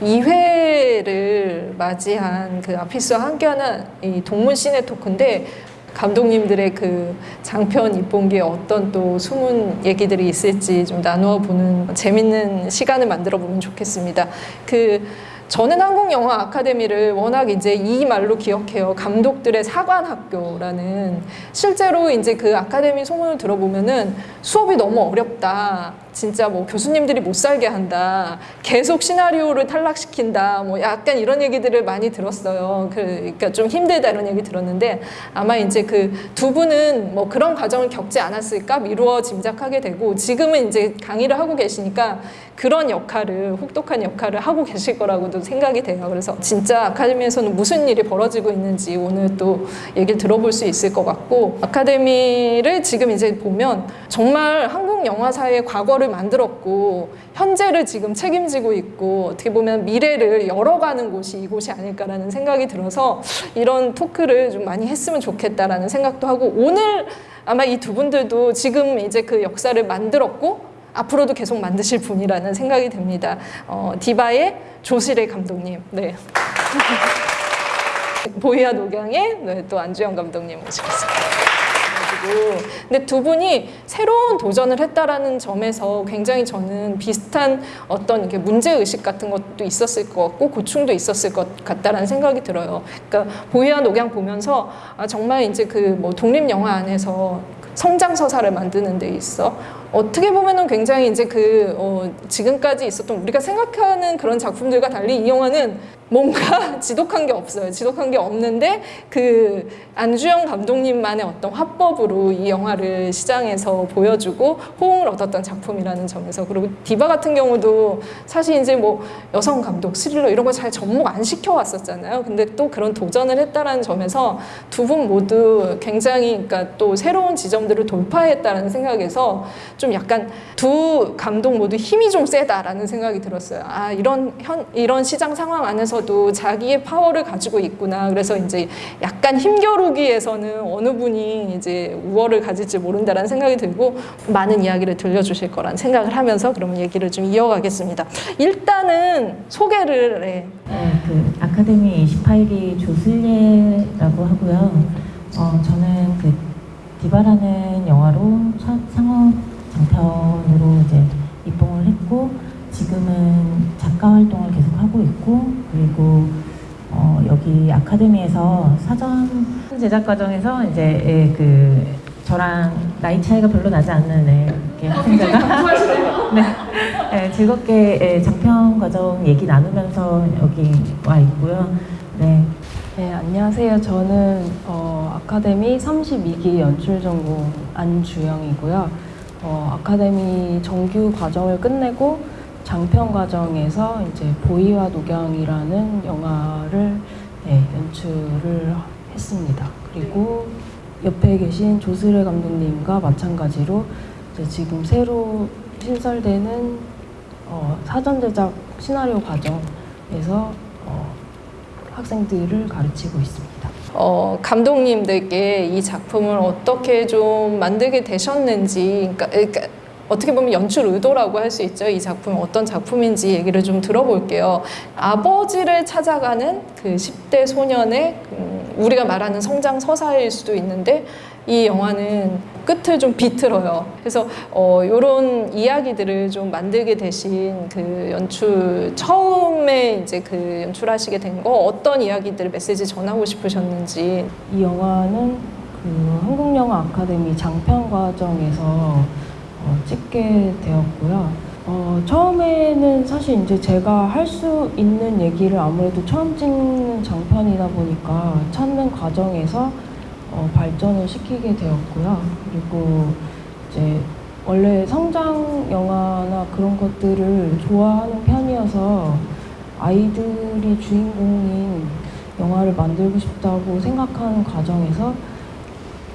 2회를 맞이한 그 아피스와 함께하는 이 동문 시네 토크인데 감독님들의 그 장편 입봉기에 어떤 또 숨은 얘기들이 있을지 좀 나누어 보는 재밌는 시간을 만들어 보면 좋겠습니다. 그 저는 한국영화 아카데미를 워낙 이제 이 말로 기억해요. 감독들의 사관학교라는 실제로 이제 그 아카데미 소문을 들어보면은 수업이 너무 어렵다. 진짜 뭐 교수님들이 못 살게 한다. 계속 시나리오를 탈락시킨다. 뭐 약간 이런 얘기들을 많이 들었어요. 그, 그러니까 좀 힘들다 이런 얘기 들었는데 아마 이제 그 두 분은 뭐 그런 과정을 겪지 않았을까 미루어 짐작하게 되고 지금은 이제 강의를 하고 계시니까 그런 역할을 혹독한 역할을 하고 계실 거라고도 생각이 돼요. 그래서 진짜 아카데미에서는 무슨 일이 벌어지고 있는지 오늘 또 얘기를 들어볼 수 있을 것 같고 아카데미를 지금 이제 보면 정말 한국 영화사의 과거를 만들었고 현재를 지금 책임지고 있고 어떻게 보면 미래를 열어가는 곳이 이곳이 아닐까라는 생각이 들어서 이런 토크를 좀 많이 했으면 좋겠다라는 생각도 하고 오늘 아마 이 두 분들도 지금 이제 그 역사를 만들었고 앞으로도 계속 만드실 분이라는 생각이 듭니다. 어, 디바의 조실의 감독님, 네. 보이아 녹양의 네, 또 안주영 감독님 모시겠습니다. 가지고 근데 두 분이 새로운 도전을 했다라는 점에서 굉장히 저는 비슷한 어떤 이렇게 문제 의식 같은 것도 있었을 것 같고 고충도 있었을 것 같다라는 생각이 들어요. 그러니까 보이와 녹양 보면서 아 정말 이제 그 뭐 독립 영화 안에서 성장 서사를 만드는 데 있어 어떻게 보면은 굉장히 이제 그 어, 지금까지 있었던 우리가 생각하는 그런 작품들과 달리 이 영화는 뭔가 지독한 게 없어요. 지독한 게 없는데 그 안주영 감독님만의 어떤 화법으로 이 영화를 시장에서 보여주고 호응을 얻었던 작품이라는 점에서 그리고 디바 같은 경우도 사실 이제 뭐 여성 감독 스릴러 이런 거잘 접목 안 시켜왔었잖아요. 근데 또 그런 도전을 했다라는 점에서 두 분 모두 굉장히 그러니까 또 새로운 지점들을 돌파했다는 생각에서 좀 약간 두 감독 모두 힘이 좀 세다라는 생각이 들었어요. 아 이런 현 이런 시장 상황 안에서 도 자기의 파워를 가지고 있구나. 그래서 이제 약간 힘겨루기에서는 어느 분이 이제 우월을 가질지 모른다라는 생각이 들고 많은 이야기를 들려주실 거란 생각을 하면서 그러면 얘기를 좀 이어가겠습니다. 일단은 소개를 해. 네, 그 아카데미 28기 조슬예라고 하고요. 어, 저는 그 디바라는 영화로 첫 상업 장편으로 이제 입봉을 했고 지금은 작가 활동을 계속 하고 있고 그리고 어, 여기 아카데미에서 사전 제작 과정에서 이제 예, 그 저랑 나이 차이가 별로 나지 않는 예, 이렇게 학생자가 네, 예, 즐겁게 예, 장편 과정 얘기 나누면서 여기 와 있고요. 네, 네, 안녕하세요. 저는 어, 아카데미 32기 연출 전공 안주영이고요. 어, 아카데미 정규 과정을 끝내고 장편 과정에서 이제 보이와 녹양이라는 영화를 네, 연출을 했습니다. 그리고 옆에 계신 조스레 감독님과 마찬가지로 지금 새로 신설되는 어, 사전 제작 시나리오 과정에서 어, 학생들을 가르치고 있습니다. 어, 감독님들께 이 작품을 어떻게 좀 만들게 되셨는지, 그러니까, 그러니까 어떻게 보면 연출 의도라고 할 수 있죠. 이 작품이 어떤 작품인지 얘기를 좀 들어볼게요. 아버지를 찾아가는 그 10대 소년의 음, 우리가 말하는 성장 서사일 수도 있는데 이 영화는 끝을 좀 비틀어요. 그래서 어, 이런 이야기들을 좀 만들게 되신 그 연출 처음에 이제 그 연출하시게 된 거 어떤 이야기들을 메시지 전하고 싶으셨는지 이 영화는 그 한국영화 아카데미 장편 과정에서 어, 찍게 되었고요. 어, 처음에는 사실 이제 제가 할 수 있는 얘기를 아무래도 처음 찍는 장편이다 보니까 찾는 과정에서 어, 발전을 시키게 되었고요. 그리고 이제 원래 성장 영화나 그런 것들을 좋아하는 편이어서 아이들이 주인공인 영화를 만들고 싶다고 생각하는 과정에서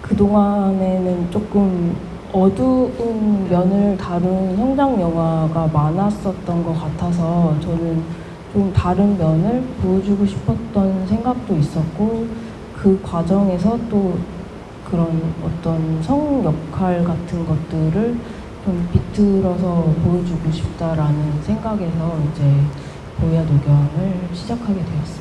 그동안에는 조금 어두운 면을 다룬 성장 영화가 많았었던 것 같아서 저는 좀 다른 면을 보여주고 싶었던 생각도 있었고 그 과정에서 또 그런 어떤 성 역할 같은 것들을 좀 비틀어서 보여주고 싶다라는 생각에서 이제 보이아 녹영을 시작하게 되었습니다.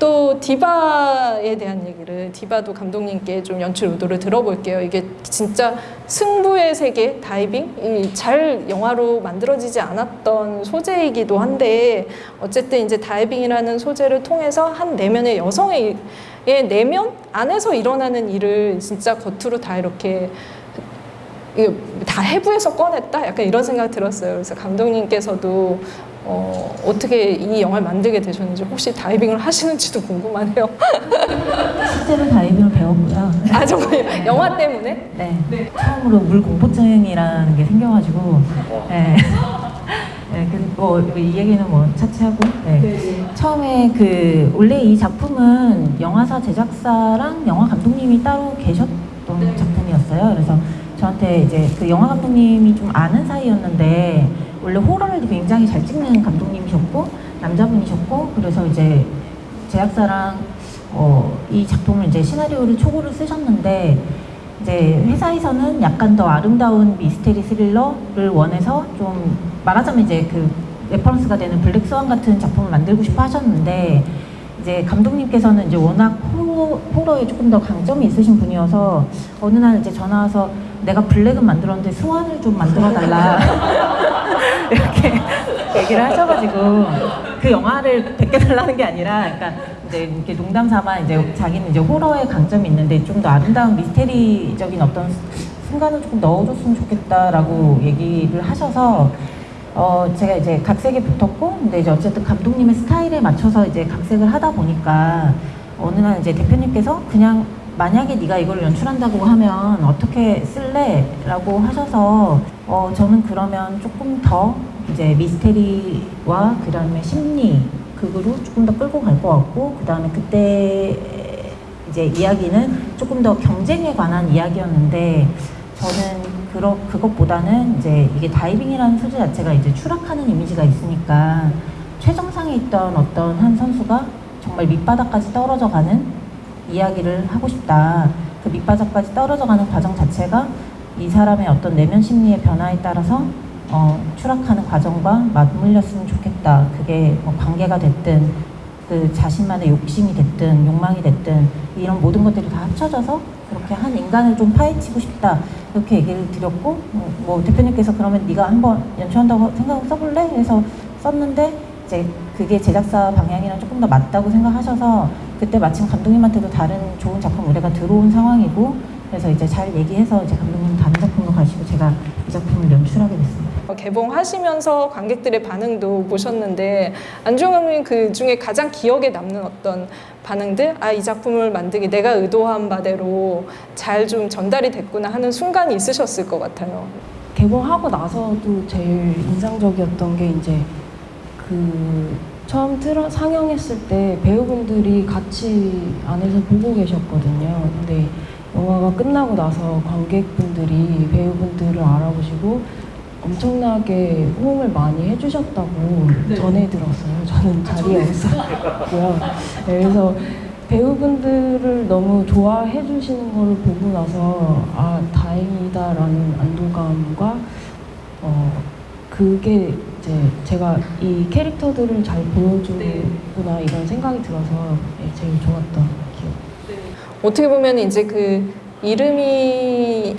또 디바에 대한 얘기를 디바도 감독님께 좀 연출 의도를 들어볼게요. 이게 진짜 승부의 세계 다이빙 이잘 영화로 만들어지지 않았던 소재이기도 한데 어쨌든 이제 다이빙이라는 소재를 통해서 한 내면의 여성의 의 내면 안에서 일어나는 일을 진짜 겉으로 다 이렇게 다 해부해서 꺼냈다 약간 이런 생각 들었어요. 그래서 감독님께서도 어, 어떻게 이 영화를 만들게 되셨는지 혹시 다이빙을 하시는지도 궁금하네요. 실제로 다이빙을 배웠고요. 아 정말 영화 때문에? 네. 처음으로 물 공포증이라는 게 생겨가지고, 네. 네, 그리고 이 얘기는 뭐 차치하고, 네. 처음에 그 원래 이 작품은 영화사 제작사랑 영화 감독님이 따로 계셨던 작품이었어요. 그래서 저한테 이제 그 영화 감독님이 좀 아는 사이였는데 원래 호러를 굉장히 잘 찍는 감독님이셨고 남자분이셨고 그래서 이제 제작사랑 어, 이 작품을 이제 시나리오를 초고를 쓰셨는데 이제 회사에서는 약간 더 아름다운 미스테리 스릴러를 원해서 좀 말하자면 이제 그 reference가 되는 블랙 스완 같은 작품을 만들고 싶어 하셨는데 이제 감독님께서는 이제 워낙 호러, 호러에 조금 더 강점이 있으신 분이어서 어느 날 이제 전화 와서 내가 블랙은 만들었는데 스완을 좀 만들어 달라 이렇게 얘기를 하셔가지고 그 영화를 베껴달라는 게 아니라 그러니까 이제 이렇게 농담 삼아 이제 자기는 이제 호러의 강점이 있는데 좀 더 아름다운 미스테리적인 어떤 순간을 조금 넣어줬으면 좋겠다라고 얘기를 하셔서 어 제가 이제 각색에 붙었고 근데 이제 어쨌든 감독님의 스타일에 맞춰서 이제 각색을 하다 보니까 어느 날 이제 대표님께서 그냥 만약에 네가 이걸 연출한다고 하면 어떻게 쓸래?라고 하셔서 어 저는 그러면 조금 더 이제 미스테리와 그 다음에 심리 극으로 조금 더 끌고 갈 것 같고 그 다음에 그때 이제 이야기는 조금 더 경쟁에 관한 이야기였는데 저는 그러, 그것보다는 이제 이게 다이빙이라는 소재 자체가 이제 추락하는 이미지가 있으니까 최정상에 있던 어떤 한 선수가 정말 밑바닥까지 떨어져 가는 이야기를 하고 싶다. 그 밑바닥까지 떨어져 가는 과정 자체가 이 사람의 어떤 내면 심리의 변화에 따라서 어, 추락하는 과정과 맞물렸으면 좋겠다. 그게 뭐 관계가 됐든 그 자신만의 욕심이 됐든 욕망이 됐든 이런 모든 것들이 다 합쳐져서 그렇게 한 인간을 좀 파헤치고 싶다. 이렇게 얘기를 드렸고 뭐, 뭐 대표님께서 그러면 네가 한번 연출한다고 생각하고 써볼래? 해서 썼는데 이제 그게 제작사 방향이랑 조금 더 맞다고 생각하셔서 그때 마침 감독님한테도 다른 좋은 작품 의뢰가 들어온 상황이고 그래서 이제 잘 얘기해서 이제 감독님 다른 작품으로 가시고 제가 이 작품을 연출하게 됐습니다. 어, 개봉하시면서 관객들의 반응도 보셨는데 감독님 그 중에 가장 기억에 남는 어떤 반응들 아 이 작품을 만들기 내가 의도한 바대로 잘 좀 전달이 됐구나 하는 순간이 있으셨을 것 같아요. 개봉하고 나서도 제일 인상적이었던 게 이제 그 처음 틀어 상영했을 때 배우분들이 같이 안에서 보고 계셨거든요. 근데 영화가 끝나고 나서 관객분들이 배우분들을 알아보시고 엄청나게 호응을 많이 해주셨다고 전해 들었어요. 저는 자리에 없었고요. 네, 그래서 배우분들을 너무 좋아해 주시는 걸 보고 나서 아 다행이다라는 안도감과 어 그게 이제 제가 이 캐릭터들을 잘 보여주구나 이런 생각이 들어서 네, 제일 좋았던. 어떻게 보면 이제 그 이름이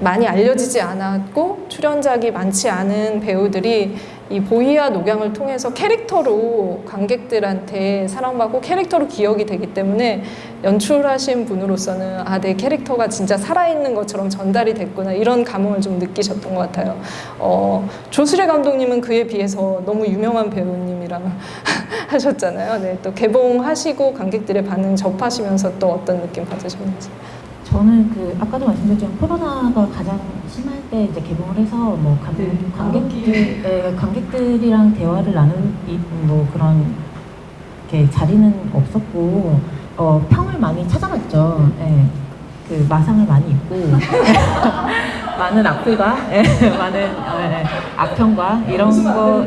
많이 알려지지 않았고 출연작이 많지 않은 배우들이 이 보이와 녹양을 통해서 캐릭터로 관객들한테 사랑받고 캐릭터로 기억이 되기 때문에 연출하신 분으로서는 아 내 캐릭터가 진짜 살아있는 것처럼 전달이 됐구나 이런 감흥을 좀 느끼셨던 것 같아요. 어, 조수래 감독님은 그에 비해서 너무 유명한 배우님이라 하셨잖아요. 네, 또 개봉하시고 관객들의 반응 접하시면서 또 어떤 느낌 받으셨는지. 저는 그 아까도 말씀드렸지만 코로나가 가장 심할 때 이제 개봉을 해서 뭐 관, 관객들 예, 관객들이랑 대화를 이- 뭐 그런 이렇게 자리는 없었고 어, 평을 많이 찾아봤죠. 예. 그 마상을 많이 입고 많은 악플과 예, 많은 예, 악평과 이런 거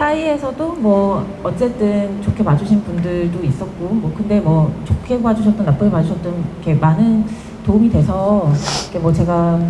사이에서도 뭐 어쨌든 좋게 봐주신 분들도 있었고 뭐 근데 뭐 좋게 봐주셨던 나쁘게 봐주셨던 이렇게 많은 도움이 돼서 이렇게 뭐 제가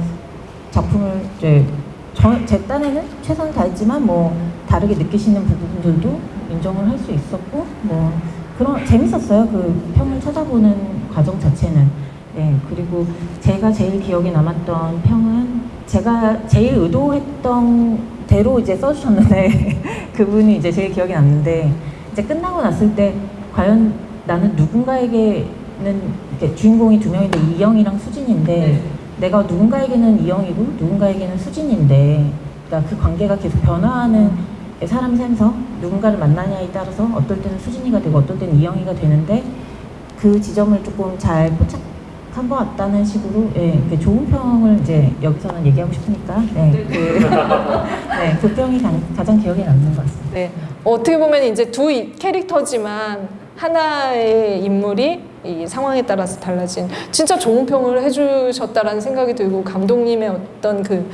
작품을 이제 저, 제 딴에는 최선을 다했지만 뭐 다르게 느끼시는 부분들도 인정을 할 수 있었고 뭐 그런 재밌었어요. 그 평을 찾아보는 과정 자체는. 네 그리고 제가 제일 기억에 남았던 평은 제가 제일 의도했던 대로 이제 써주셨는데 그분이 이제 제일 기억에 남는데 이제 끝나고 났을 때 과연 나는 누군가에게는 이렇게 주인공이 두 명인데 이영이랑 수진인데 내가 누군가에게는 이영이고 누군가에게는 수진인데 그러니까 그 관계가 계속 변화하는 사람 삶에서 누군가를 만나냐에 따라서 어떨 때는 수진이가 되고 어떨 때는 이영이가 되는데 그 지점을 조금 잘 포착 한것 같다는 식으로 예, 그 좋은 평을 이제 여기서는 얘기하고 싶으니까 네, 그, 네, 그 평이 가, 가장 기억에 남는 것 같습니다. 네. 어떻게 보면 이제 두 이- 캐릭터지만 하나의 인물이 이 상황에 따라서 달라진 진짜 좋은 평을 해주셨다라는 생각이 들고 감독님의 어떤 그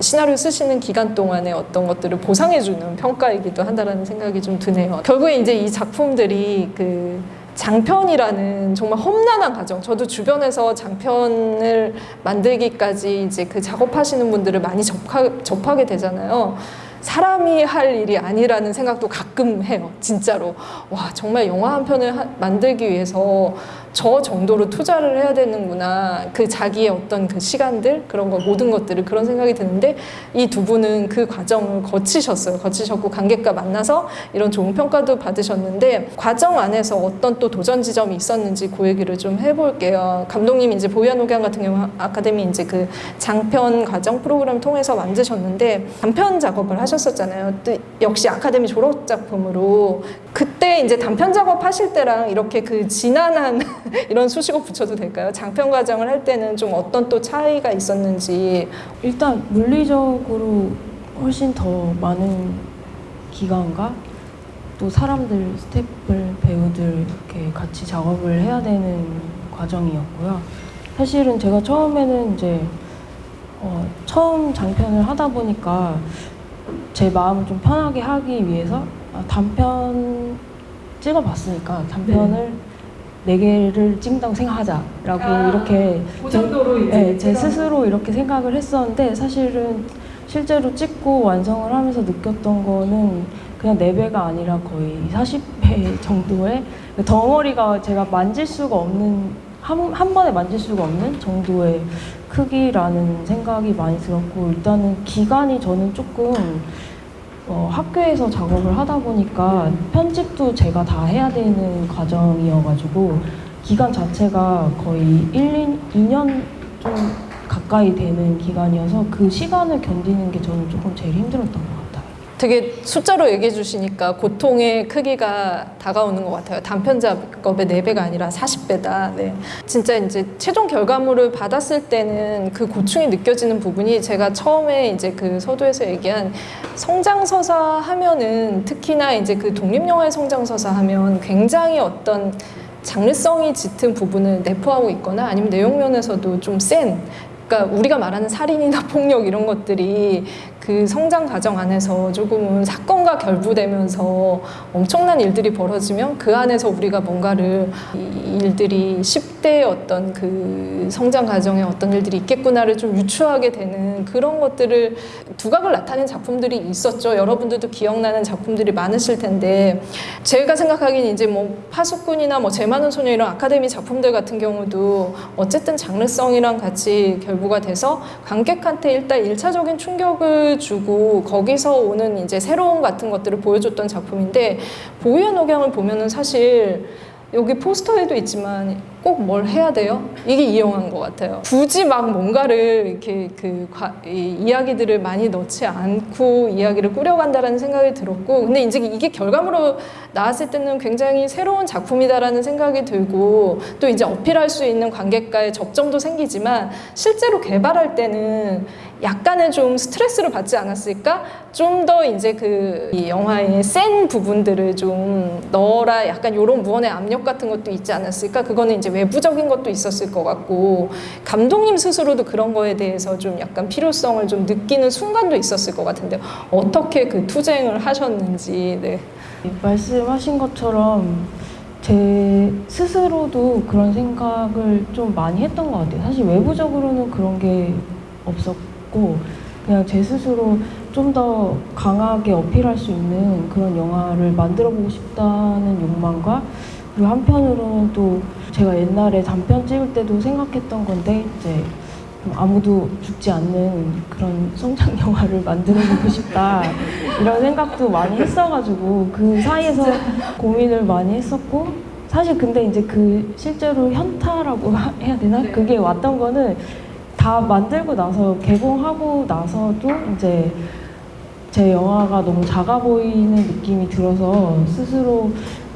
시나리오 쓰시는 기간 동안의 어떤 것들을 보상해주는 평가이기도 한다라는 생각이 좀 드네요. 결국에 이제 이 작품들이 그 장편이라는 정말 험난한 과정. 저도 주변에서 장편을 만들기까지 이제 그 작업하시는 분들을 많이 접하, 접하게 되잖아요. 사람이 할 일이 아니라는 생각도 가끔 해요. 진짜로. 와, 정말 영화 한 편을 하- 만들기 위해서 저 정도로 투자를 해야 되는구나. 그 자기의 어떤 그 시간들, 그런 거, 모든 것들을 그런 생각이 드는데 이 두 분은 그 과정을 거치셨어요. 거치셨고 관객과 만나서 이런 좋은 평가도 받으셨는데 과정 안에서 어떤 또 도전 지점이 있었는지 그 얘기를 좀 해볼게요. 감독님 이제 보현 옥양 같은 경우 아카데미 이제 그 장편 과정 프로그램 통해서 만드셨는데 단편 작업을 하셨었잖아요. 또 역시 아카데미 졸업 작품으로 그때 이제 단편 작업 하실 때랑 이렇게 그 지난한 이런 수식어 붙여도 될까요? 장편 과정을 할 때는 좀 어떤 또 차이가 있었는지 일단 물리적으로 훨씬 더 많은 기간과 또 사람들, 스태프들, 배우들 이렇게 같이 작업을 해야 되는 과정이었고요. 사실은 제가 처음에는 이제 어, 처음 장편을 하다 보니까 제 마음을 좀 편하게 하기 위해서 아, 단편 찍어봤으니까 단편을 네 개를 찍는다고 생각하자라고 이렇게 네, 제 스스로 이렇게 생각을 했었는데 사실은 실제로 찍고 완성을 하면서 느꼈던 거는 그냥 4배가 아니라 거의 40배 정도의 덩어리가 제가 만질 수가 없는 한, 한 번에 만질 수가 없는 정도의 크기라는 생각이 많이 들었고 일단은 기간이 저는 조금 어, 학교에서 작업을 하다 보니까 편집도 제가 다 해야 되는 과정이어가지고 기간 자체가 거의 1, 2년 좀 가까이 되는 기간이어서 그 시간을 견디는 게 저는 조금 제일 힘들었던 것 같아요. 되게 숫자로 얘기해 주시니까 고통의 크기가 다가오는 것 같아요. 단편 작업의 4배가 아니라 40배다. 네. 진짜 이제 최종 결과물을 받았을 때는 그 고충이 느껴지는 부분이 제가 처음에 이제 그 서두에서 얘기한 성장서사 하면은 특히나 이제 그 독립영화의 성장서사 하면 굉장히 어떤 장르성이 짙은 부분을 내포하고 있거나 아니면 내용면에서도 좀 센 그러니까 우리가 말하는 살인이나 폭력 이런 것들이 그 성장 과정 안에서 조금은 사건과 결부되면서 엄청난 일들이 벌어지면 그 안에서 우리가 뭔가를 이 일들이 10대의 어떤 그 성장 과정에 어떤 일들이 있겠구나를 좀 유추하게 되는 그런 것들을 두각을 나타낸 작품들이 있었죠. 여러분들도 기억나는 작품들이 많으실 텐데 제가 생각하기엔 이제 뭐 파수꾼이나 뭐 제많은 소녀 이런 아카데미 작품들 같은 경우도 어쨌든 장르성이랑 같이 결부가 돼서 관객한테 일단 일차적인 충격을 주고 거기서 오는 이제 새로운 같은 것들을 보여줬던 작품인데 보이의 녹양을 보면은 사실 여기 포스터에도 있지만 꼭 뭘 해야 돼요? 이게 이 영화인 것 같아요. 굳이 막 뭔가를 이렇게 그 과- 이 이야기들을 많이 넣지 않고 이야기를 꾸려간다라는 생각이 들었고, 근데 이제 이게 결과물로 나왔을 때는 굉장히 새로운 작품이다라는 생각이 들고, 또 이제 어필할 수 있는 관객과의 접점도 생기지만 실제로 개발할 때는 약간의 좀 스트레스를 받지 않았을까? 좀 더 이제 그 이 영화의 센 부분들을 좀 넣어라 약간 이런 무언의 압력 같은 것도 있지 않았을까? 그거는 이제 외부적인 것도 있었을 것 같고 감독님 스스로도 그런 거에 대해서 좀 약간 필요성을 좀 느끼는 순간도 있었을 것 같은데 어떻게 그 투쟁을 하셨는지 네. 말씀하신 것처럼 제 스스로도 그런 생각을 좀 많이 했던 것 같아요. 사실 외부적으로는 그런 게 없었고 그냥 제 스스로 좀 더 강하게 어필할 수 있는 그런 영화를 만들어 보고 싶다는 욕망과 그리고 한편으로는 또 제가 옛날에 단편 찍을 때도 생각했던 건데 이제 좀 아무도 죽지 않는 그런 성장 영화를 만들어 보고 싶다 이런 생각도 많이 했어가지고 그 사이에서 고민을 많이 했었고 사실 근데 이제 그 실제로 현타라고 해야 되나? 그게 왔던 거는 다 만들고 나서 개봉하고 나서도 이제 제 영화가 너무 작아 보이는 느낌이 들어서 스스로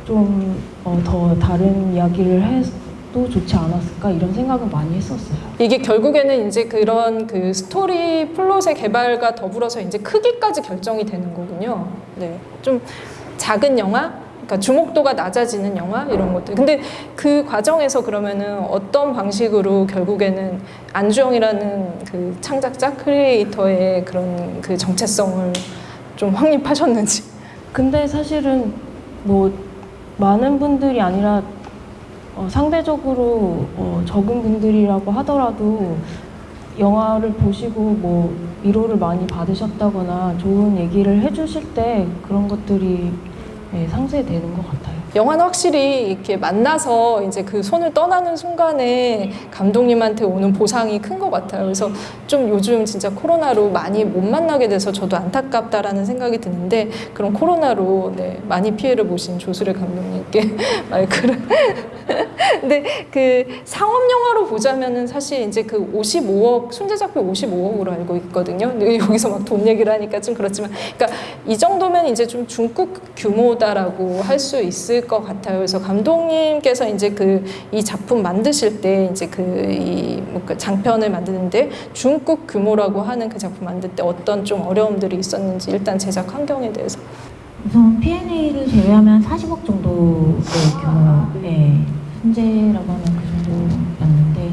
좀더 다른 이야기를 해도 좋지 않았을까 이런 생각을 많이 했었어요. 이게 결국에는 이제 그런 그 스토리 플롯의 개발과 더불어서 이제 크기까지 결정이 되는 거군요. 네. 좀 작은 영화? 그러니까 주목도가 낮아지는 영화 이런 것들. 근데 그 과정에서 그러면은 어떤 방식으로 결국에는 안주영이라는 그 창작자 creator의 그런 그 정체성을 좀 확립하셨는지. 근데 사실은 뭐 많은 분들이 아니라 어, 상대적으로 어, 적은 분들이라고 하더라도 영화를 보시고 뭐 위로를 많이 받으셨다거나 좋은 얘기를 해주실 때 그런 것들이 예, 상쇄되는 것 같아요. 영화는 확실히 이렇게 만나서 이제 그 손을 떠나는 순간에 감독님한테 오는 보상이 큰 것 같아요. 그래서 좀 요즘 진짜 코로나로 많이 못 만나게 돼서 저도 안타깝다라는 생각이 드는데 그런 코로나로 네, 많이 피해를 보신 조수래 감독님께 마이크를. 근데 그 상업 영화로 보자면은 사실 이제 그 55억 순제작비 55억으로 알고 있거든요. 근데 여기서 막 돈 얘기를 하니까 좀 그렇지만, 그러니까 이 정도면 이제 좀 중국 규모다라고 할 수 있을 것 같아요. 그래서 감독님께서 이제 그 이 작품 만드실 때 이제 그이그 장편을 만드는데 중국 규모라고 하는 그 작품 만들 때 어떤 좀 어려움들이 있었는지 일단 제작 환경에 대해서. 우선 P&A를 제외하면 40억 정도의 규모의 순재라고 하면 그 정도였는데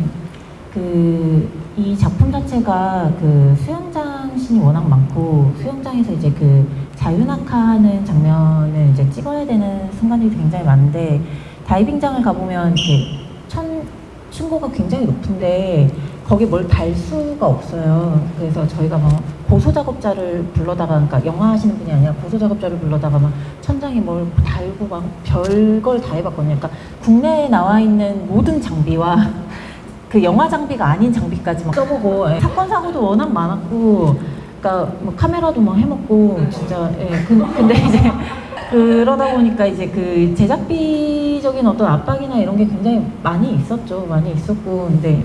그 이 작품 자체가 그 수영장 씬이 워낙 많고 수영장에서 이제 그 자유낙하하는 장면을 이제 찍어야 되는 순간들이 굉장히 많은데 다이빙장을 가보면 이렇게 천 층고가 굉장히 높은데 거기 뭘 달 수가 없어요. 그래서 저희가 막 고소 작업자를 불러다가 그러니까 영화 하시는 분이 아니라 고소 작업자를 불러다가 막 천장에 뭘 달고 막 별걸 다 해봤거든요. 그러니까 국내에 나와 있는 모든 장비와 그 영화 장비가 아닌 장비까지 막 써보고 예. 사건 사고도 워낙 많았고 그러니까 뭐 카메라도 막 해먹고 진짜 예. 그, 근데 이제 그러다 보니까 이제 그 제작비적인 어떤 압박이나 이런 게 굉장히 많이 있었죠. 많이 있었고 근데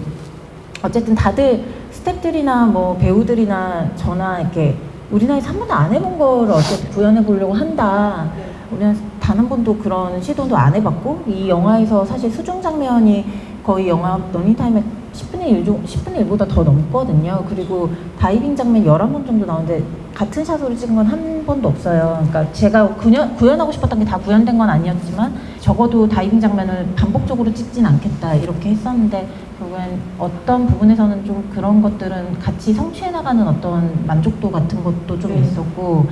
어쨌든 다들 스태프들이나 뭐 배우들이나 저나 이렇게 우리나라에서 한 번도 안 해본 거를 어쨌든 구현해 보려고 한다. 우리는 단 한 번도 그런 시도도 안 해봤고 이 영화에서 사실 수중 장면이 거의 영화 러닝타임의 10분의 1, 10분의 1보다 더 넘거든요. 그리고 다이빙 장면 11번 정도 나오는데 같은 샷으로 찍은 건 한 번도 없어요. 그러니까 제가 구현, 구현하고 싶었던 게 다 구현된 건 아니었지만 적어도 다이빙 장면을 반복적으로 찍진 않겠다 이렇게 했었는데 결국엔 어떤 부분에서는 좀 그런 것들은 같이 성취해 나가는 어떤 만족도 같은 것도 좀 있었고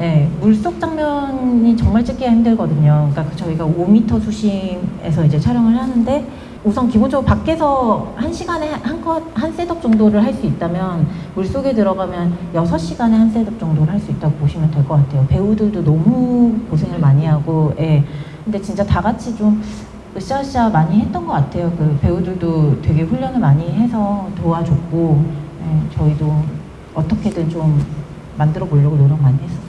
예, 물속 장면이 정말 찍기가 힘들거든요. 그러니까 저희가 5m 수심에서 이제 촬영을 하는데 우선 기본적으로 밖에서 한 시간에 한 컷, 한 setup 정도를 할 수 있다면 물속에 들어가면 여섯 시간에 한 setup 정도를 할 수 있다고 보시면 될 것 같아요. 배우들도 너무 고생을 많이 하고, 예. 근데 진짜 다 같이 좀 으쌰으쌰 많이 했던 것 같아요. 그 배우들도 되게 훈련을 많이 해서 도와줬고, 예, 저희도 어떻게든 좀 만들어 보려고 노력 많이 했었어요.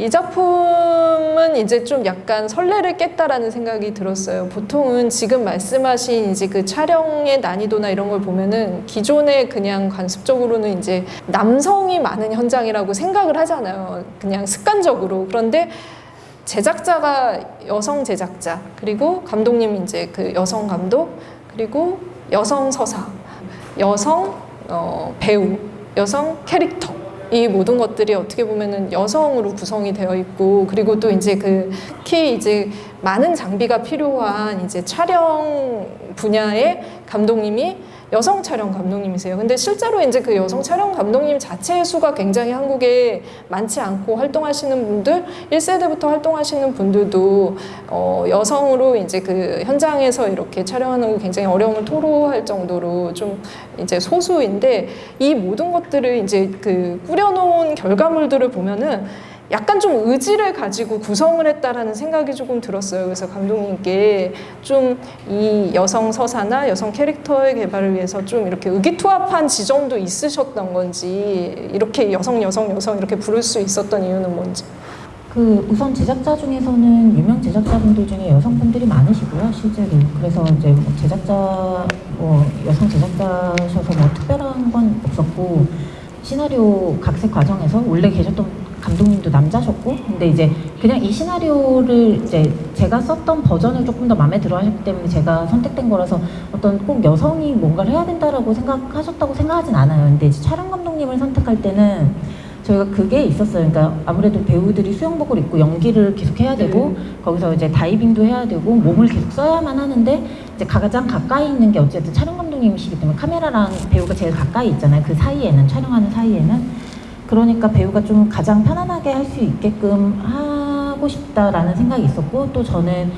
이 작품은 이제 좀 약간 선례를 깼다라는 생각이 들었어요. 보통은 지금 말씀하신 이제 그 촬영의 난이도나 이런 걸 보면은 기존에 그냥 관습적으로는 이제 남성이 많은 현장이라고 생각을 하잖아요. 그냥 습관적으로. 그런데 제작자가 여성 제작자, 그리고 감독님 이제 그 여성 감독, 그리고 여성 서사, 여성 어, 배우, 여성 캐릭터. 이 모든 것들이 어떻게 보면은 여성으로 구성이 되어 있고 그리고 또 이제 그 특히 이제 많은 장비가 필요한 이제 촬영 분야의 감독님이 여성 촬영 감독님이세요. 근데 실제로 이제 그 여성 촬영 감독님 자체의 수가 굉장히 한국에 많지 않고 활동하시는 분들, 1세대부터 활동하시는 분들도 어, 여성으로 이제 그 현장에서 이렇게 촬영하는 거 굉장히 어려움을 토로할 정도로 좀 이제 소수인데 이 모든 것들을 이제 그 꾸려놓은 결과물들을 보면은 약간 좀 의지를 가지고 구성을 했다라는 생각이 조금 들었어요. 그래서 감독님께 좀 이 여성 서사나 여성 캐릭터의 개발을 위해서 좀 이렇게 의기투합한 지점도 있으셨던 건지 이렇게 여성 여성 여성 이렇게 부를 수 있었던 이유는 뭔지. 그 우선 제작자 중에서는 유명 제작자분들 중에 여성분들이 많으시고요, 실제로. 그래서 이제 뭐 제작자, 뭐 여성 제작자셔서 뭐 특별한 건 없었고 시나리오 각색 과정에서 원래 계셨던 감독님도 남자셨고, 근데 이제 그냥 이 시나리오를 이제 제가 썼던 버전을 조금 더 마음에 들어 하셨기 때문에 제가 선택된 거라서 어떤 꼭 여성이 뭔가를 해야 된다라고 생각하셨다고 생각하진 않아요. 근데 이제 촬영 감독님을 선택할 때는 저희가 그게 있었어요. 그러니까 아무래도 배우들이 수영복을 입고 연기를 계속 해야 되고 거기서 이제 다이빙도 해야 되고 몸을 계속 써야만 하는데 이제 가장 가까이 있는 게 어쨌든 촬영 감독님이시기 때문에 카메라랑 배우가 제일 가까이 있잖아요. 그 사이에는 촬영하는 사이에는 그러니까 배우가 좀 가장 편안하게 할 수 있게끔 하고 싶다라는 생각이 있었고 또 저는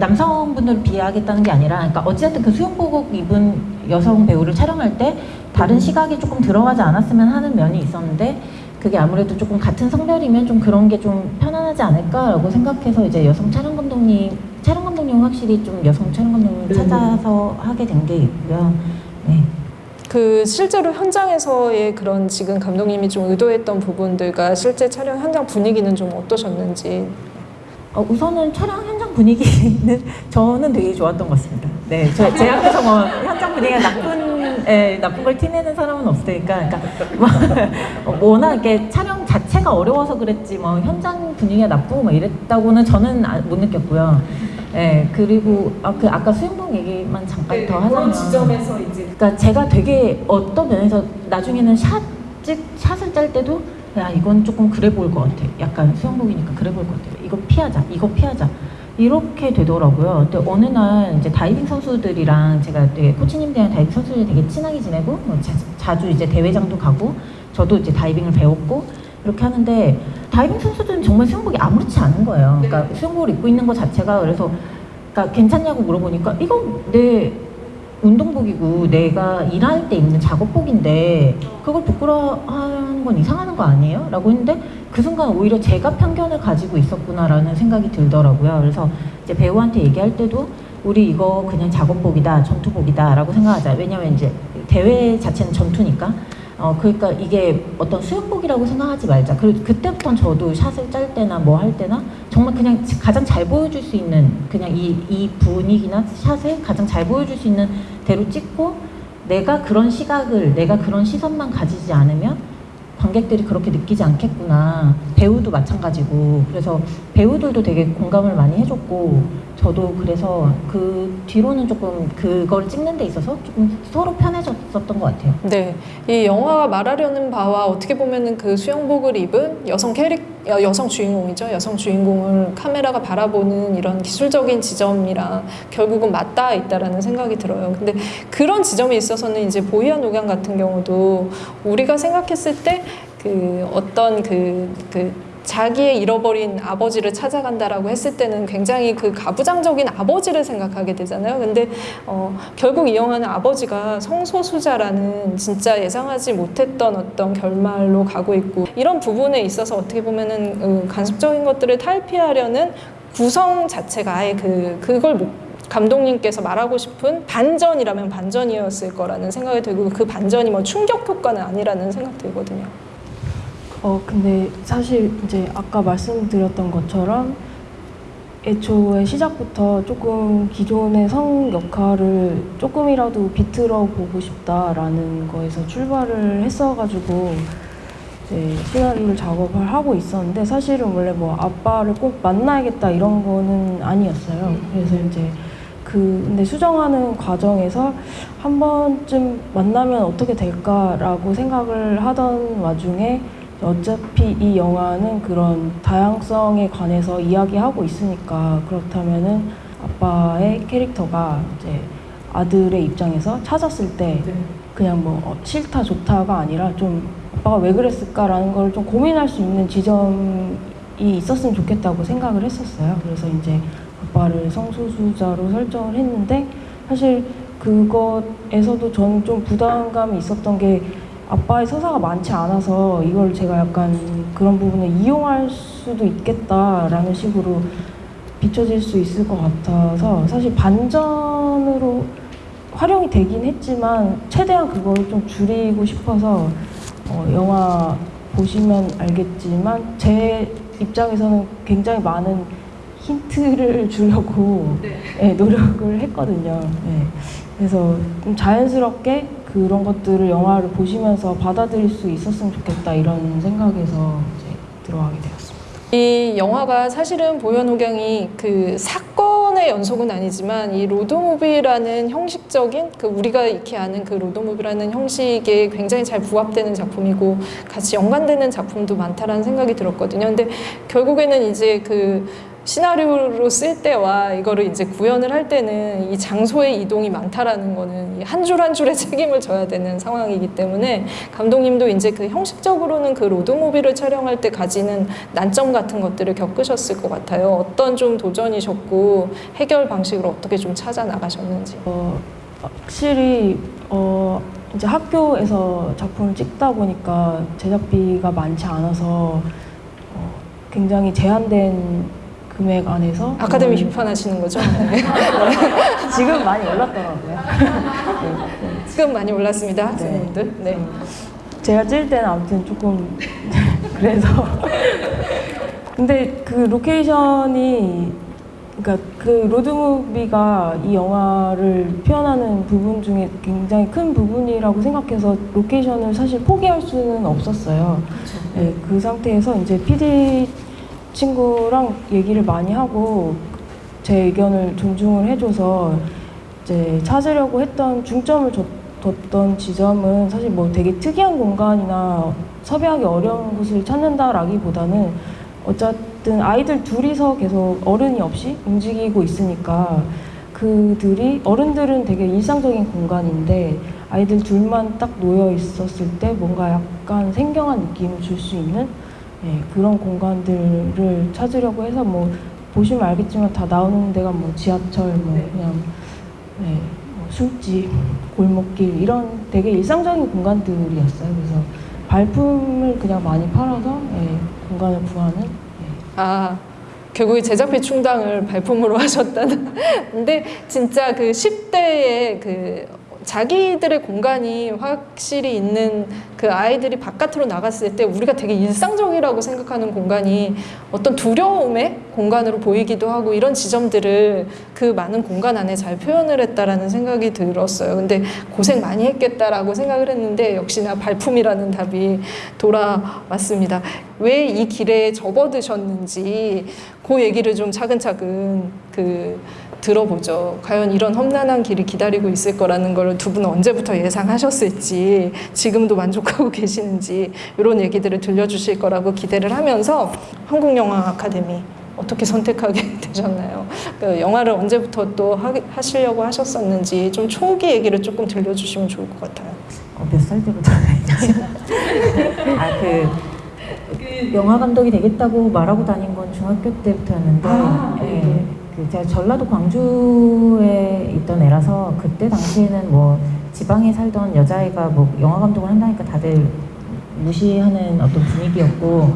남성분들을 비하하겠다는 게 아니라 그러니까 어찌됐든 그 수영복 입은 여성 배우를 촬영할 때 다른 시각이 조금 들어가지 않았으면 하는 면이 있었는데 그게 아무래도 조금 같은 성별이면 좀 그런 게 좀 편안하지 않을까라고 생각해서 이제 여성 촬영 감독님 촬영 감독님 확실히 좀 여성 촬영 감독님 찾아서 하게 된 게 있고요. 네. 그 실제로 현장에서의 그런 지금 감독님이 좀 의도했던 부분들과 실제 촬영 현장 분위기는 좀 어떠셨는지. 어, 우선은 촬영 현장 분위기는 저는 되게 좋았던 것 같습니다. 네, 저, 제 앞에서 뭐 현장 분위기가 나쁜, 예, 나쁜 걸 티내는 사람은 없으니까, 그러니까 뭐, 어, 워낙 이렇게 촬영 자체가 어려워서 그랬지, 뭐 현장 분위기가 나쁘고 뭐 이랬다고는 저는 아- 못 느꼈고요. 예, 그리고 아, 그 아까 수영복 얘기만 잠깐 더 하자면, 이제 그러니까 제가 되게 어떤 면에서 나중에는 샷, 찍, 샷을 짤 때도 야 이건 조금 그래 보일 것 같아. 약간 수영복이니까 그래 보일 것 같아. 이거 피하자. 이거 피하자. 이렇게 되더라고요. 근데 어느 날 이제 다이빙 선수들이랑 제가 되게 코치님들이랑 다이빙 선수들이 되게 친하게 지내고 뭐 자, 자주 이제 대회장도 가고 저도 이제 다이빙을 배웠고 이렇게 하는데 다이빙 선수들은 정말 수영복이 아무렇지 않은 거예요. 그러니까 수영복을 입고 있는 것 자체가 그래서 그러니까 괜찮냐고 물어보니까 이거 내 운동복이고 내가 일할 때 입는 작업복인데 그걸 부끄러워하는 건 이상하는 거 아니에요? 라고 했는데 그 순간 오히려 제가 편견을 가지고 있었구나라는 생각이 들더라고요. 그래서 이제 배우한테 얘기할 때도 우리 이거 그냥 작업복이다, 전투복이다 라고 생각하자. 왜냐면 이제 대회 자체는 전투니까. 어, 그러니까 이게 어떤 수영복이라고 생각하지 말자. 그리고 그때부터 저도 샷을 짤 때나 뭐 할 때나 정말 그냥 가장 잘 보여줄 수 있는 그냥 이, 이 분위기나 샷을 가장 잘 보여줄 수 있는 대로 찍고 내가 그런 시각을 내가 그런 시선만 가지지 않으면 관객들이 그렇게 느끼지 않겠구나. 배우도 마찬가지고. 그래서 배우들도 되게 공감을 많이 해줬고, 저도 그래서 그 뒤로는 조금 그걸 찍는 데 있어서 조금 서로 편해졌었던 것 같아요. 네, 이 영화가 말하려는 바와 어떻게 보면은 그 수영복을 입은 여성 캐릭 여- 여성 주인공이죠. 여성 주인공을 카메라가 바라보는 이런 기술적인 지점이랑 결국은 맞닿아 있다라는 생각이 들어요. 근데 그런 지점에 있어서는 이제 보이안 노경 같은 경우도 우리가 생각했을 때 그 어떤 그, 그 자기의 잃어버린 아버지를 찾아간다라고 했을 때는 굉장히 그 가부장적인 아버지를 생각하게 되잖아요. 근데 어, 결국 이 영화는 아버지가 성소수자라는 진짜 예상하지 못했던 어떤 결말로 가고 있고 이런 부분에 있어서 어떻게 보면은 어, 간섭적인 것들을 탈피하려는 구성 자체가 아예 그 그걸 못 감독님께서 말하고 싶은 반전이라면 반전이었을 거라는 생각이 들고 그 반전이 뭐 충격 효과는 아니라는 생각 들거든요. 어, 근데 사실 이제 아까 말씀드렸던 것처럼 애초에 시작부터 조금 기존의 성 역할을 조금이라도 비틀어 보고 싶다라는 거에서 출발을 했어가지고 이제 시나리오를 작업을 하고 있었는데 사실은 원래 뭐 아빠를 꼭 만나야겠다 이런 거는 아니었어요. 그래서 이제 그 근데 수정하는 과정에서 한 번쯤 만나면 어떻게 될까라고 생각을 하던 와중에 어차피 이 영화는 그런 다양성에 관해서 이야기하고 있으니까 그렇다면은 아빠의 캐릭터가 이제 아들의 입장에서 찾았을 때 그냥 뭐 어, 싫다 좋다가 아니라 좀 아빠가 왜 그랬을까라는 걸 좀 고민할 수 있는 지점이 있었으면 좋겠다고 생각을 했었어요. 그래서 이제 아빠를 성소수자로 설정을 했는데 사실 그것에서도 저는 좀 부담감이 있었던 게 아빠의 서사가 많지 않아서 이걸 제가 약간 그런 부분을 이용할 수도 있겠다라는 식으로 비춰질 수 있을 것 같아서 사실 반전으로 활용이 되긴 했지만 최대한 그걸 좀 줄이고 싶어서 어, 영화 보시면 알겠지만 제 입장에서는 굉장히 많은 힌트를 주려고 예, 노력을 했거든요. 예. 그래서 좀 자연스럽게 그런 것들을 영화를 보시면서 받아들일 수 있었으면 좋겠다 이런 생각에서 이제 들어가게 되었습니다. 이 영화가 사실은 보희와 녹양이 그 사건의 연속은 아니지만 이 로드무비라는 형식적인 그 우리가 익히 아는 그 로드무비라는 형식에 굉장히 잘 부합되는 작품이고 같이 연관되는 작품도 많다라는 생각이 들었거든요. 근데 결국에는 이제 그 시나리오로 쓸 때와 이거를 이제 구현을 할 때는 이 장소의 이동이 많다라는 거는 한 줄 한 줄의 책임을 져야 되는 상황이기 때문에 감독님도 이제 그 형식적으로는 그 로드무비를 촬영할 때 가지는 난점 같은 것들을 겪으셨을 것 같아요. 어떤 좀 도전이셨고 해결 방식을 어떻게 좀 찾아 나가셨는지. 어, 확실히 어, 이제 학교에서 작품을 찍다 보니까 제작비가 많지 않아서 어, 굉장히 제한된 금액 안에서 아카데미 음, 비판하시는 거죠? 지금 많이 올랐더라고요. 지금 많이 올랐습니다, 학생님들. 네. 제가 찍을 때는 아무튼 조금 그래서 근데 그 로케이션이 그러니까 그 로드무비가 이 영화를 표현하는 부분 중에 굉장히 큰 부분이라고 생각해서 로케이션을 사실 포기할 수는 없었어요. 네, 그 상태에서 이제 PD 친구랑 얘기를 많이 하고 제 의견을 존중을 해줘서 이제 찾으려고 했던 중점을 줬, 뒀던 지점은 사실 뭐 되게 특이한 공간이나 섭외하기 어려운 곳을 찾는다라기보다는 어쨌든 아이들 둘이서 계속 어른이 없이 움직이고 있으니까 그들이 어른들은 되게 일상적인 공간인데 아이들 둘만 딱 놓여 있었을 때 뭔가 약간 생경한 느낌을 줄 수 있는 예, 그런 공간들을 찾으려고 해서 뭐 보시면 알겠지만 다 나오는 데가 뭐 지하철 뭐 그냥 예, 뭐 술집 골목길 이런 되게 일상적인 공간들이었어요. 그래서 발품을 그냥 많이 팔아서 예, 공간을 구하는 예. 아, 결국에 제작비 충당을 발품으로 하셨다는. 근데 진짜 그 10대의 그 자기들의 공간이 확실히 있는 그 아이들이 바깥으로 나갔을 때 우리가 되게 일상적이라고 생각하는 공간이 어떤 두려움의 공간으로 보이기도 하고 이런 지점들을 그 많은 공간 안에 잘 표현을 했다라는 생각이 들었어요. 근데 고생 많이 했겠다라고 생각을 했는데 역시나 발품이라는 답이 돌아왔습니다. 왜 이 길에 접어드셨는지 그 얘기를 좀 차근차근 그 들어보죠. 과연 이런 험난한 길이 기다리고 있을 거라는 걸 두 분은 언제부터 예상하셨을지, 지금도 만족하고 계시는지, 이런 얘기들을 들려주실 거라고 기대를 하면서 한국영화 아카데미 어떻게 선택하게 되셨나요? 그 영화를 언제부터 또 하, 하시려고 하셨었는지 좀 초기 얘기를 조금 들려주시면 좋을 것 같아요. 어, 몇살 때부터 아그 그 영화 감독이 되겠다고 말하고 다닌 건 중학교 때부터였는데 아, 예, 네. 그 제가 전라도 광주에 있던 애라서 그때 당시에는 뭐 지방에 살던 여자아이가 뭐 영화 감독을 한다니까 다들 무시하는 어떤 분위기였고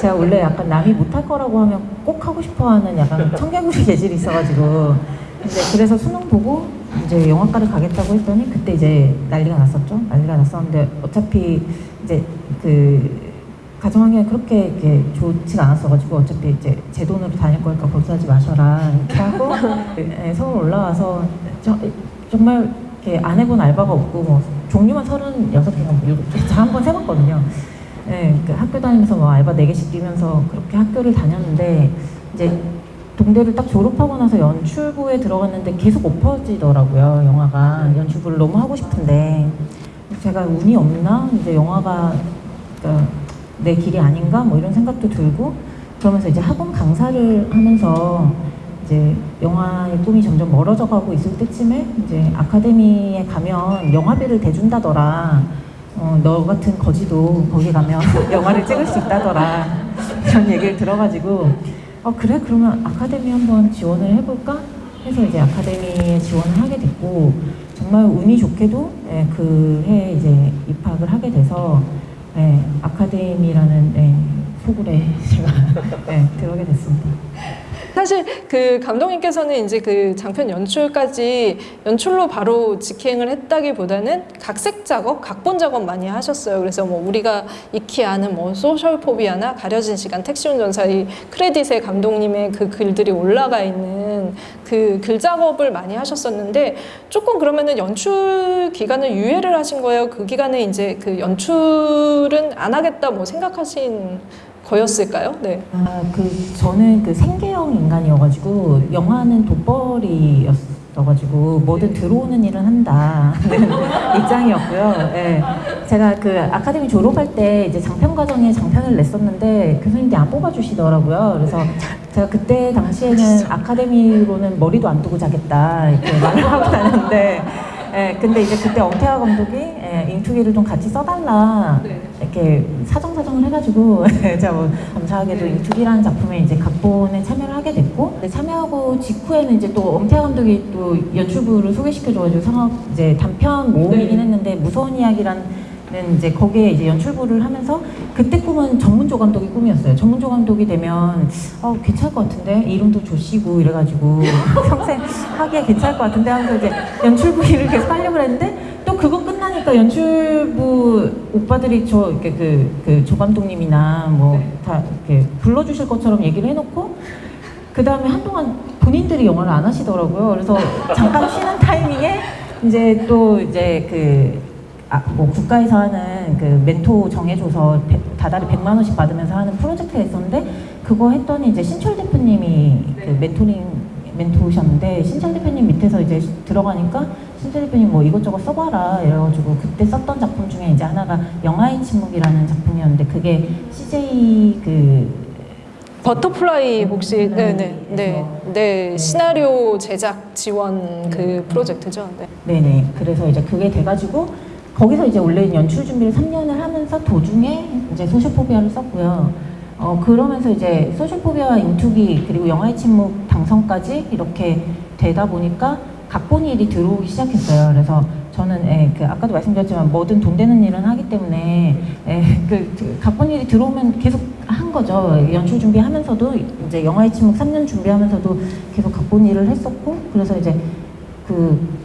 제가 원래 약간 남이 못할 거라고 하면 꼭 하고 싶어하는 약간 청개구리 재질이 있어가지고 근데 그래서 수능 보고 이제 영화과를 가겠다고 했더니 그때 이제 난리가 났었죠. 난리가 났었는데 어차피 이제 그 가정 환경이 그렇게 이렇게 좋지가 않았어가지고 어차피 이제 제 돈으로 다닐 거니까 고수하지 마셔라. 이렇게 하고 예, 서울 올라와서 저, 정말 이렇게 안 해본 알바가 없고 뭐 종류만 서른여섯 개가 뭐 일곱 개 제가 한 번 세봤거든요. 예, 그 학교 다니면서 뭐 알바 네 개씩 뛰면서 그렇게 학교를 다녔는데 이제 동대를 딱 졸업하고 나서 연출부에 들어갔는데 계속 엎어지더라고요 영화가. 연출부를 너무 하고 싶은데. 제가 운이 없나? 이제 영화가 그러니까 내 길이 아닌가 뭐 이런 생각도 들고 그러면서 이제 학원 강사를 하면서 이제 영화의 꿈이 점점 멀어져 가고 있을 때쯤에 이제 아카데미에 가면 영화비를 대준다더라. 어, 너 같은 거지도 거기 가면 영화를 찍을 수 있다더라. 이런 얘기를 들어가지고 어, 그래 그러면 아카데미 한번 지원을 해볼까 해서 이제 아카데미에 지원을 하게 됐고 정말 운이 좋게도 예, 그해 이제 입학을 하게 돼서 예, 아카데미라는 예, 소굴에 제가 예, 들어오게 됐습니다. 사실 그 감독님께서는 이제 그 장편 연출까지 연출로 바로 직행을 했다기보다는 각색 작업, 각본 작업 많이 하셨어요. 그래서 뭐 우리가 익히 아는 뭐 소셜 포비아나 가려진 시간, 택시 운전사 이 크레딧에 감독님의 그 글들이 올라가 있는 그 글 작업을 많이 하셨었는데 조금 그러면은 연출 기간을 유예를 하신 거예요. 그 기간에 이제 그 연출은 안 하겠다 뭐 생각하신 거였을까요? 네. 아, 그 저는 그 생계형 인간이어가지고 영화는 돋벌이였어 가지고 뭐든 들어오는 일은 한다는 입장이었고요. 예. 제가 그 아카데미 졸업할 때 이제 장편 과정에 장편을 냈었는데 교수님들이 안 뽑아주시더라고요. 그래서 제가 그때 당시에는 아카데미로는 머리도 안 두고 자겠다 이렇게 말을 하고 다녔는데 예, 근데 이제 그때 엄태화 감독이 예, 인투기를 좀 같이 써달라 이렇게 사정사정을 해가지고 제가 뭐 감사하게도 인투기라는 작품에 이제 각본에 참여를 하게 됐고 근데 참여하고 직후에는 이제 또 엄태화 감독이 또 연출부를 소개시켜줘가지고 상업 이제 단편 모음이긴 했는데 무서운 이야기라 는 이제 거기에 이제 연출부를 하면서 그때 꿈은 전문조 감독이 꿈이었어요. 전문조 감독이 되면 어 괜찮을 것 같은데 이름도 조씨고 이래가지고 평생 하기에 괜찮을 것 같은데 하면서 이제 연출부 일을 계속 하려고 했는데 또 그거 끝나니까 연출부 오빠들이 저 이렇게 그, 그 조 감독님이나 뭐 다 이렇게 불러주실 것처럼 얘기를 해놓고 그 다음에 한동안 본인들이 영화를 안 하시더라고요. 그래서 잠깐 쉬는 타이밍에 이제 또 이제 그 아, 뭐 국가에서 하는 그 멘토 정해줘서 배- 다달이 100만 원씩 받으면서 하는 프로젝트가 있었는데 그거 했더니 이제 신철 대표님이 그 멘토링 멘토셨는데 신철 대표님 밑에서 이제 들어가니까 신철 대표님 뭐 이것저것 써봐라 이래가지고 그때 썼던 작품 중에 이제 하나가 영화의 침묵이라는 작품이었는데 그게 CJ 그 Butterfly 혹시? Butterfly에서 네네. 네, 네. 시나리오 제작 지원 그 프로젝트죠. 네. 네네. 그래서 이제 그게 돼가지고 거기서 이제 원래 연출 준비를 3년을 하면서 도중에 이제 소셜포비아를 썼고요. 어 그러면서 이제 소셜포비아 인투기 그리고 영화의 침묵 당선까지 이렇게 되다 보니까 각본 일이 들어오기 시작했어요. 그래서 저는 예, 그 아까도 말씀드렸지만 뭐든 돈 되는 일은 하기 때문에 예, 그, 그 각본 일이 들어오면 계속 한 거죠. 연출 준비하면서도 이제 영화의 침묵 3년 준비하면서도 계속 각본 일을 했었고 그래서 이제 그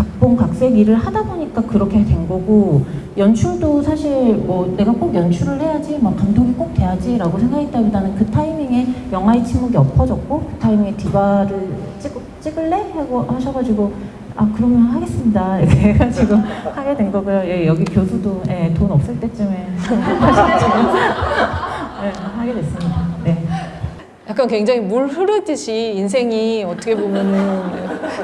각본 각색 일을 하다 보니까 그렇게 된 거고 연출도 사실 뭐 내가 꼭 연출을 해야지 막 감독이 꼭 돼야지 라고 생각했다기보다는 그 타이밍에 영화의 침묵이 엎어졌고 그 타이밍에 디바를 찍, 찍을래? 하고 하셔가지고 아 그러면 하겠습니다. 이렇게 해가지고 하게 된 거고요. 예, 여기 교수도 예, 돈 없을 때쯤에 하셔가지고. 예, 하게 됐습니다. 네. 약간 굉장히 물 흐르듯이 인생이 어떻게 보면은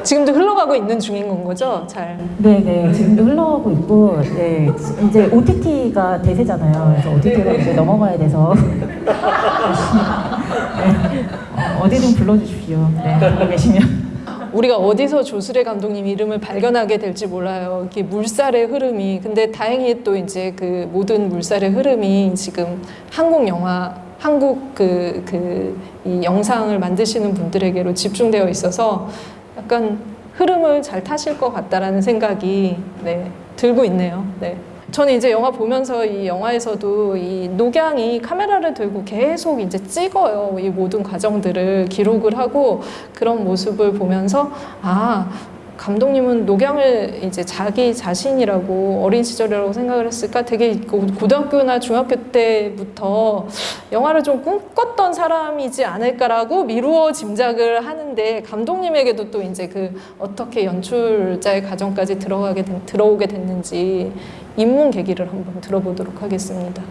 지금도 흘러가고 있는 중인 건 거죠. 잘. 네네 지금도 흘러가고 있고 네, 이제 OTT가 대세잖아요. 그래서 OTT로 이제 넘어가야 돼서 네, 어, 어디든 불러주십시오. 네, 계시면. 우리가 어디서 조수래 감독님 이름을 발견하게 될지 몰라요. 이렇게 물살의 흐름이. 근데 다행히 또 이제 그 모든 물살의 흐름이 지금 한국 영화, 한국 그, 그, 이 영상을 만드시는 분들에게로 집중되어 있어서 약간 흐름을 잘 타실 것 같다라는 생각이 네, 들고 있네요. 네. 저는 이제 영화 보면서 이 영화에서도 이 녹양이 카메라를 들고 계속 이제 찍어요. 이 모든 과정들을 기록을 하고 그런 모습을 보면서 아 감독님은 녹양을 이제 자기 자신이라고 어린 시절이라고 생각을 했을까 되게 고- 고등학교나 중학교 때부터 영화를 좀 꿈꿨던 사람이지 않을까라고 미루어 짐작을 하는데 감독님에게도 또 이제 그 어떻게 연출자의 과정까지 들어가게 된, 들어오게 됐는지 입문 계기를 한번 들어보도록 하겠습니다.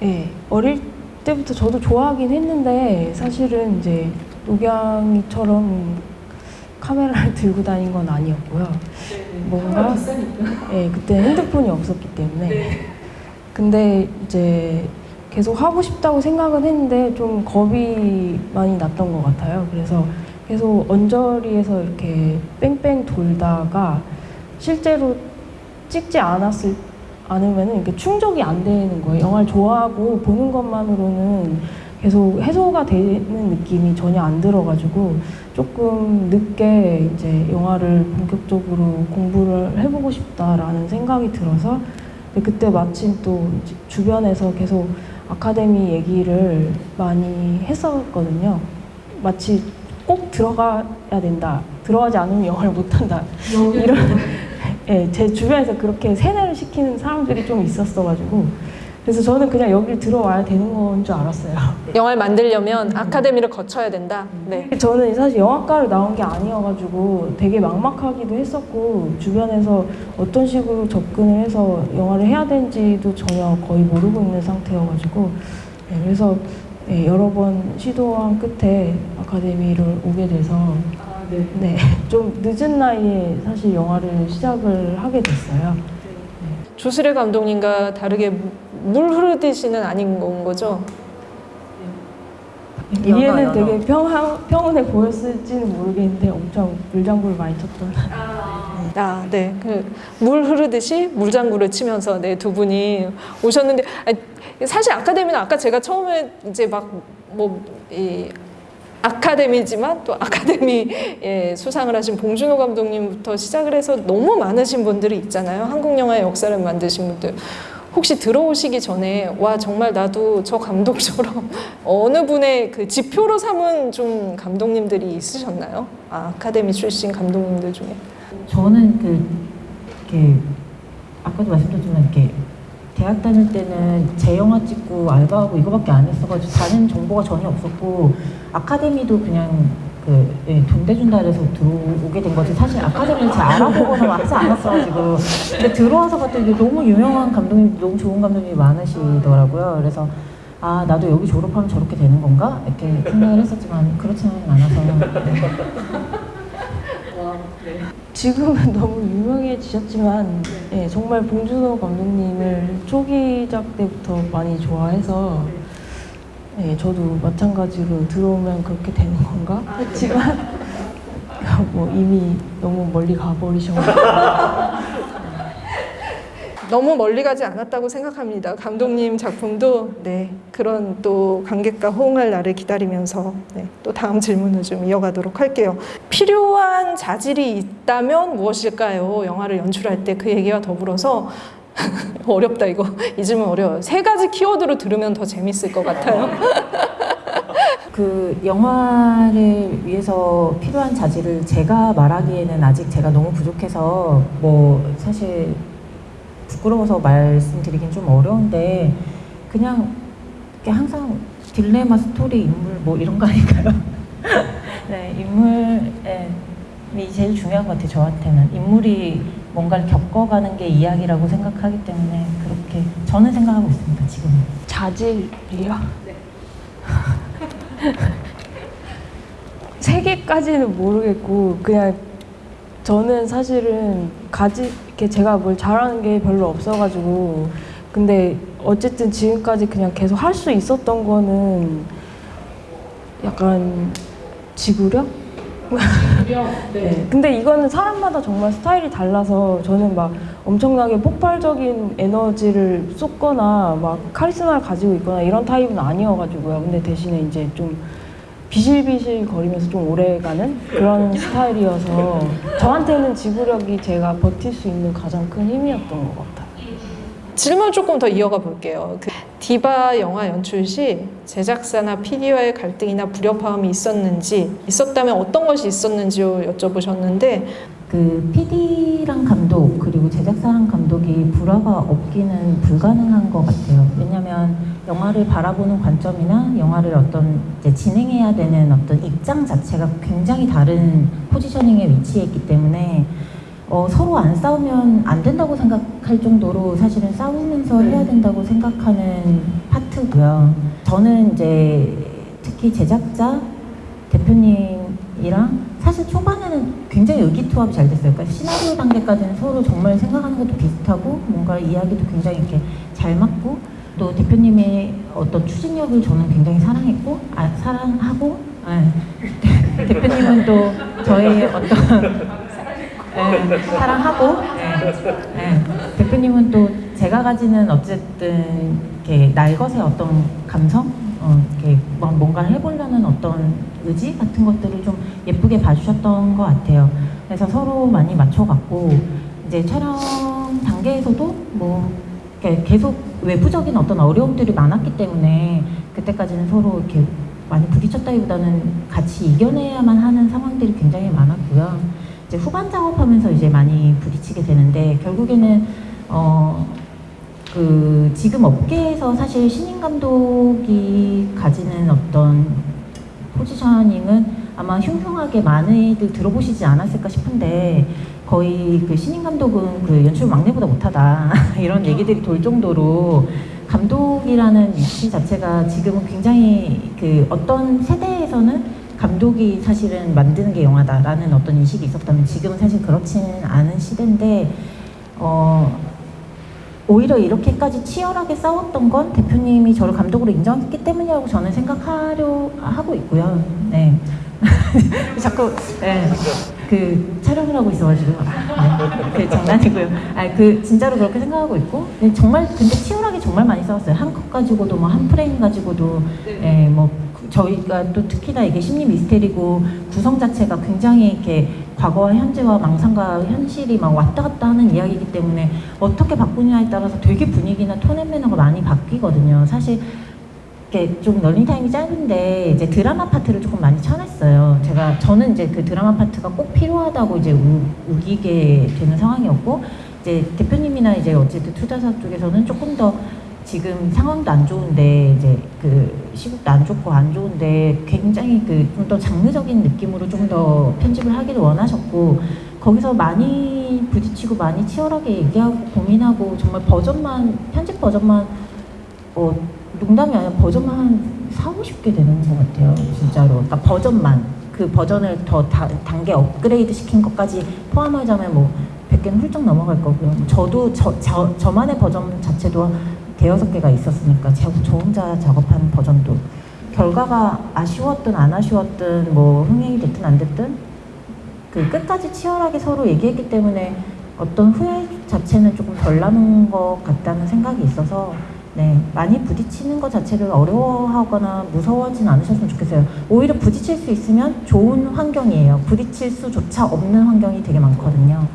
네. 예, 어릴 때부터 저도 좋아하긴 했는데 사실은 이제 녹양이처럼 카메라를 들고 다닌 건 아니었고요. 뭔가 예, 그때 핸드폰이 없었기 때문에 근데 이제 계속 하고 싶다고 생각은 했는데 좀 겁이 많이 났던 것 같아요. 그래서 계속 언저리에서 이렇게 뺑뺑 돌다가 실제로 찍지 않았을 않으면은 이렇게 충족이 안 되는 거예요. 영화를 좋아하고 보는 것만으로는 계속 해소가 되는 느낌이 전혀 안 들어가지고 조금 늦게 이제 영화를 본격적으로 공부를 해보고 싶다라는 생각이 들어서 그때 마침 또 주변에서 계속 아카데미 얘기를 많이 했었거든요. 마치 꼭 들어가야 된다. 들어가지 않으면 영화를 못한다. 이런 예, 제 주변에서 그렇게 세뇌를 시키는 사람들이 좀 있었어가지고 그래서 저는 그냥 여기 들어와야 되는 건 줄 알았어요. 영화를 만들려면 아카데미를 거쳐야 된다. 네. 저는 사실 영화과를 나온 게 아니어가지고 되게 막막하기도 했었고 주변에서 어떤 식으로 접근을 해서 영화를 해야 되는지도 전혀 거의 모르고 있는 상태여가지고 네, 그래서 네, 여러 번 시도한 끝에 아카데미를 오게 돼서 네, 좀 늦은 나이에 사실 영화를 시작을 하게 됐어요. 조수래 감독님과 다르게 물 흐르듯이는 아닌 건 거죠? 연어, 되게 평, 평온해 보였을지는 모르겠는데 엄청 물장구를 많이 쳤던 아, 네. 그물 흐르듯이 물장구를 치면서 네, 두 분이 오셨는데 아니, 사실 아카데미는 아까 제가 처음에 이제 막뭐이 아카데미지만 또 아카데미 예, 수상을 하신 봉준호 감독님부터 시작을 해서 너무 많으신 분들이 있잖아요. 한국 영화의 역사를 만드신 분들. 혹시 들어오시기 전에 와 정말 나도 저 감독처럼 어느 분의 그 지표로 삼은 좀 감독님들이 있으셨나요? 아, 아카데미 출신 감독님들 중에. 저는 그 이렇게 아까도 말씀드렸지만 이렇게 대학 다닐 때는 제 영화 찍고 알바하고 이거밖에 안 했어가지고 다른 정보가 전혀 없었고 아카데미도 그냥 그 예, 돈 대준다 해서 들어오게 된 거지. 사실 아카데미를 잘 알아보거나 하지 않았어가지고 근데 들어와서 봤더니 너무 유명한 감독님 너무 좋은 감독님이 많으시더라고요. 그래서 아 나도 여기 졸업하면 저렇게 되는 건가? 이렇게 생각을 했었지만 그렇지는 않아서. 네. 지금은 너무 유명해지셨지만 예, 정말 봉준호 감독님을 초기작 때부터 많이 좋아해서 예, 저도 마찬가지로 들어오면 그렇게 되는 건가 했지만 뭐 이미 너무 멀리 가버리셔가지고 너무 멀리 가지 않았다고 생각합니다. 감독님 작품도 네 그런 또 관객과 호응할 날을 기다리면서 네, 또 다음 질문을 좀 이어가도록 할게요. 필요한 자질이 있다면 무엇일까요? 영화를 연출할 때 그 얘기와 더불어서 어렵다 이거 이 질문 어려워요. 세 가지 키워드로 들으면 더 재밌을 것 같아요. 그 영화를 위해서 필요한 자질을 제가 말하기에는 아직 제가 너무 부족해서 뭐 사실 부끄러워서 말씀드리긴 좀 어려운데 그냥 항상 딜레마 스토리 인물 뭐 이런 거 아닐까요? 네 인물이 제일 중요한 것 같아요 저한테는 인물이 뭔가를 겪어가는 게 이야기라고 생각하기 때문에 그렇게 저는 생각하고 있습니다 지금. 자질이요? 세 개까지는 모르겠고 그냥 저는 사실은 가지 이렇게 제가 뭘 잘하는 게 별로 없어가지고 근데 어쨌든 지금까지 그냥 계속 할 수 있었던 거는 약간 지구력? 네. 근데 이거는 사람마다 정말 스타일이 달라서 저는 막 엄청나게 폭발적인 에너지를 쏟거나 막 카리스마를 가지고 있거나 이런 타입은 아니어가지고요. 근데 대신에 이제 좀 비실비실 거리면서 좀 오래 가는 그런 스타일이어서 저한테는 지구력이 제가 버틸 수 있는 가장 큰 힘이었던 것 같아요. 질문 조금 더 이어가 볼게요. 그 디바 영화 연출 시 제작사나 PD와의 갈등이나 불협화음이 있었는지 있었다면 어떤 것이 있었는지요 여쭤보셨는데 그 PD랑 감독 그리고 제작사랑 감독이 불화가 없기는 불가능한 것 같아요. 왜냐하면 영화를 바라보는 관점이나 영화를 어떤 진행해야 되는 어떤 입장 자체가 굉장히 다른 포지셔닝에 위치해 있기 때문에 어, 서로 안 싸우면 안 된다고 생각할 정도로 사실은 싸우면서 해야 된다고 생각하는 파트고요. 저는 이제 특히 제작자 대표님이랑 사실 초반에는 굉장히 의기투합이 잘 됐어요. 그러니까 시나리오 단계까지는 서로 정말 생각하는 것도 비슷하고 뭔가 이야기도 굉장히 이렇게 잘 맞고 또 대표님의 어떤 추진력을 저는 굉장히 사랑했고 아, 사랑하고 예. 대표님은 네, 사랑하고 네, 네. 대표님은 또 제가 가지는 어쨌든 이렇게 날것의 어떤 감성, 어, 이렇게 뭐 뭔가를 해보려는 어떤 의지 같은 것들을 좀 예쁘게 봐주셨던 것 같아요. 그래서 서로 많이 맞춰갔고 이제 촬영 단계에서도 뭐 계속 외부적인 어떤 어려움들이 많았기 때문에 그때까지는 서로 이렇게 많이 부딪혔다기보다는 같이 이겨내야만 하는 상황들이 굉장히 많았고요. 이제 후반 작업하면서 이제 많이 부딪히게 되는데 결국에는 어, 그 지금 업계에서 사실 신인 감독이 가지는 어떤 포지셔닝은 아마 흉흉하게 많이들 들어보시지 않았을까 싶은데 거의 그 신인 감독은 그 연출 막내보다 못하다 이런 얘기들이 돌 정도로 감독이라는 위치 자체가 지금은 굉장히 그 어떤 세대에서는 감독이 사실은 만드는 게 영화다라는 어떤 인식이 있었다면 지금은 사실 그렇지는 않은 시대인데 어 오히려 이렇게까지 치열하게 싸웠던 건 대표님이 저를 감독으로 인정했기 때문이라고 저는 생각하려 하고 있고요. 네. 자꾸 네. 그 촬영을 하고 있어가지고 네. 그 장난이고요. 아그 진짜로 그렇게 생각하고 있고 네, 정말 근데 치열하게 정말 많이 싸웠어요. 한 컷 가지고도 뭐 한 프레임 가지고도 예, 뭐 그- 저희가 또 특히나 이게 심리 미스테리고 구성 자체가 굉장히 이렇게 과거와 현재와 망상과 현실이 막 왔다 갔다 하는 이야기이기 때문에 어떻게 바꾸냐에 따라서 되게 분위기나 톤앤 매너가 많이 바뀌거든요. 사실 이렇게 좀 런닝타임이 짧은데 이제 드라마 파트를 조금 많이 쳐냈어요. 제가 저는 이제 그 드라마 파트가 꼭 필요하다고 이제 우, 우기게 되는 상황이었고 이제 대표님이나 이제 어쨌든 투자사 쪽에서는 조금 더 지금 상황도 안 좋은데 이제 그 시국도 안 좋고 안 좋은데 굉장히 그 좀 더 장르적인 느낌으로 좀 더 편집을 하기를 원하셨고 거기서 많이 부딪히고 많이 치열하게 얘기하고 고민하고 정말 버전만 편집 버전만 어 농담이 아니라 버전만 한 4, 50개 되는 것 같아요. 진짜로. 그러니까 버전만. 그 버전을 더 다- 단계 업그레이드 시킨 것까지 포함하자면 뭐 100개는 훌쩍 넘어갈 거고요. 저도 저, 저, 저만의 버전 자체도 대여섯 개가 있었으니까 저, 저 혼자 작업한 버전도 결과가 아쉬웠든 안 아쉬웠든 뭐 흥행이 됐든 안 됐든 그 끝까지 치열하게 서로 얘기했기 때문에 어떤 후회 자체는 조금 덜 남은 것 같다는 생각이 있어서 네 많이 부딪히는 것 자체를 어려워하거나 무서워하진 않으셨으면 좋겠어요. 오히려 부딪힐 수 있으면 좋은 환경이에요. 부딪힐 수조차 없는 환경이 되게 많거든요.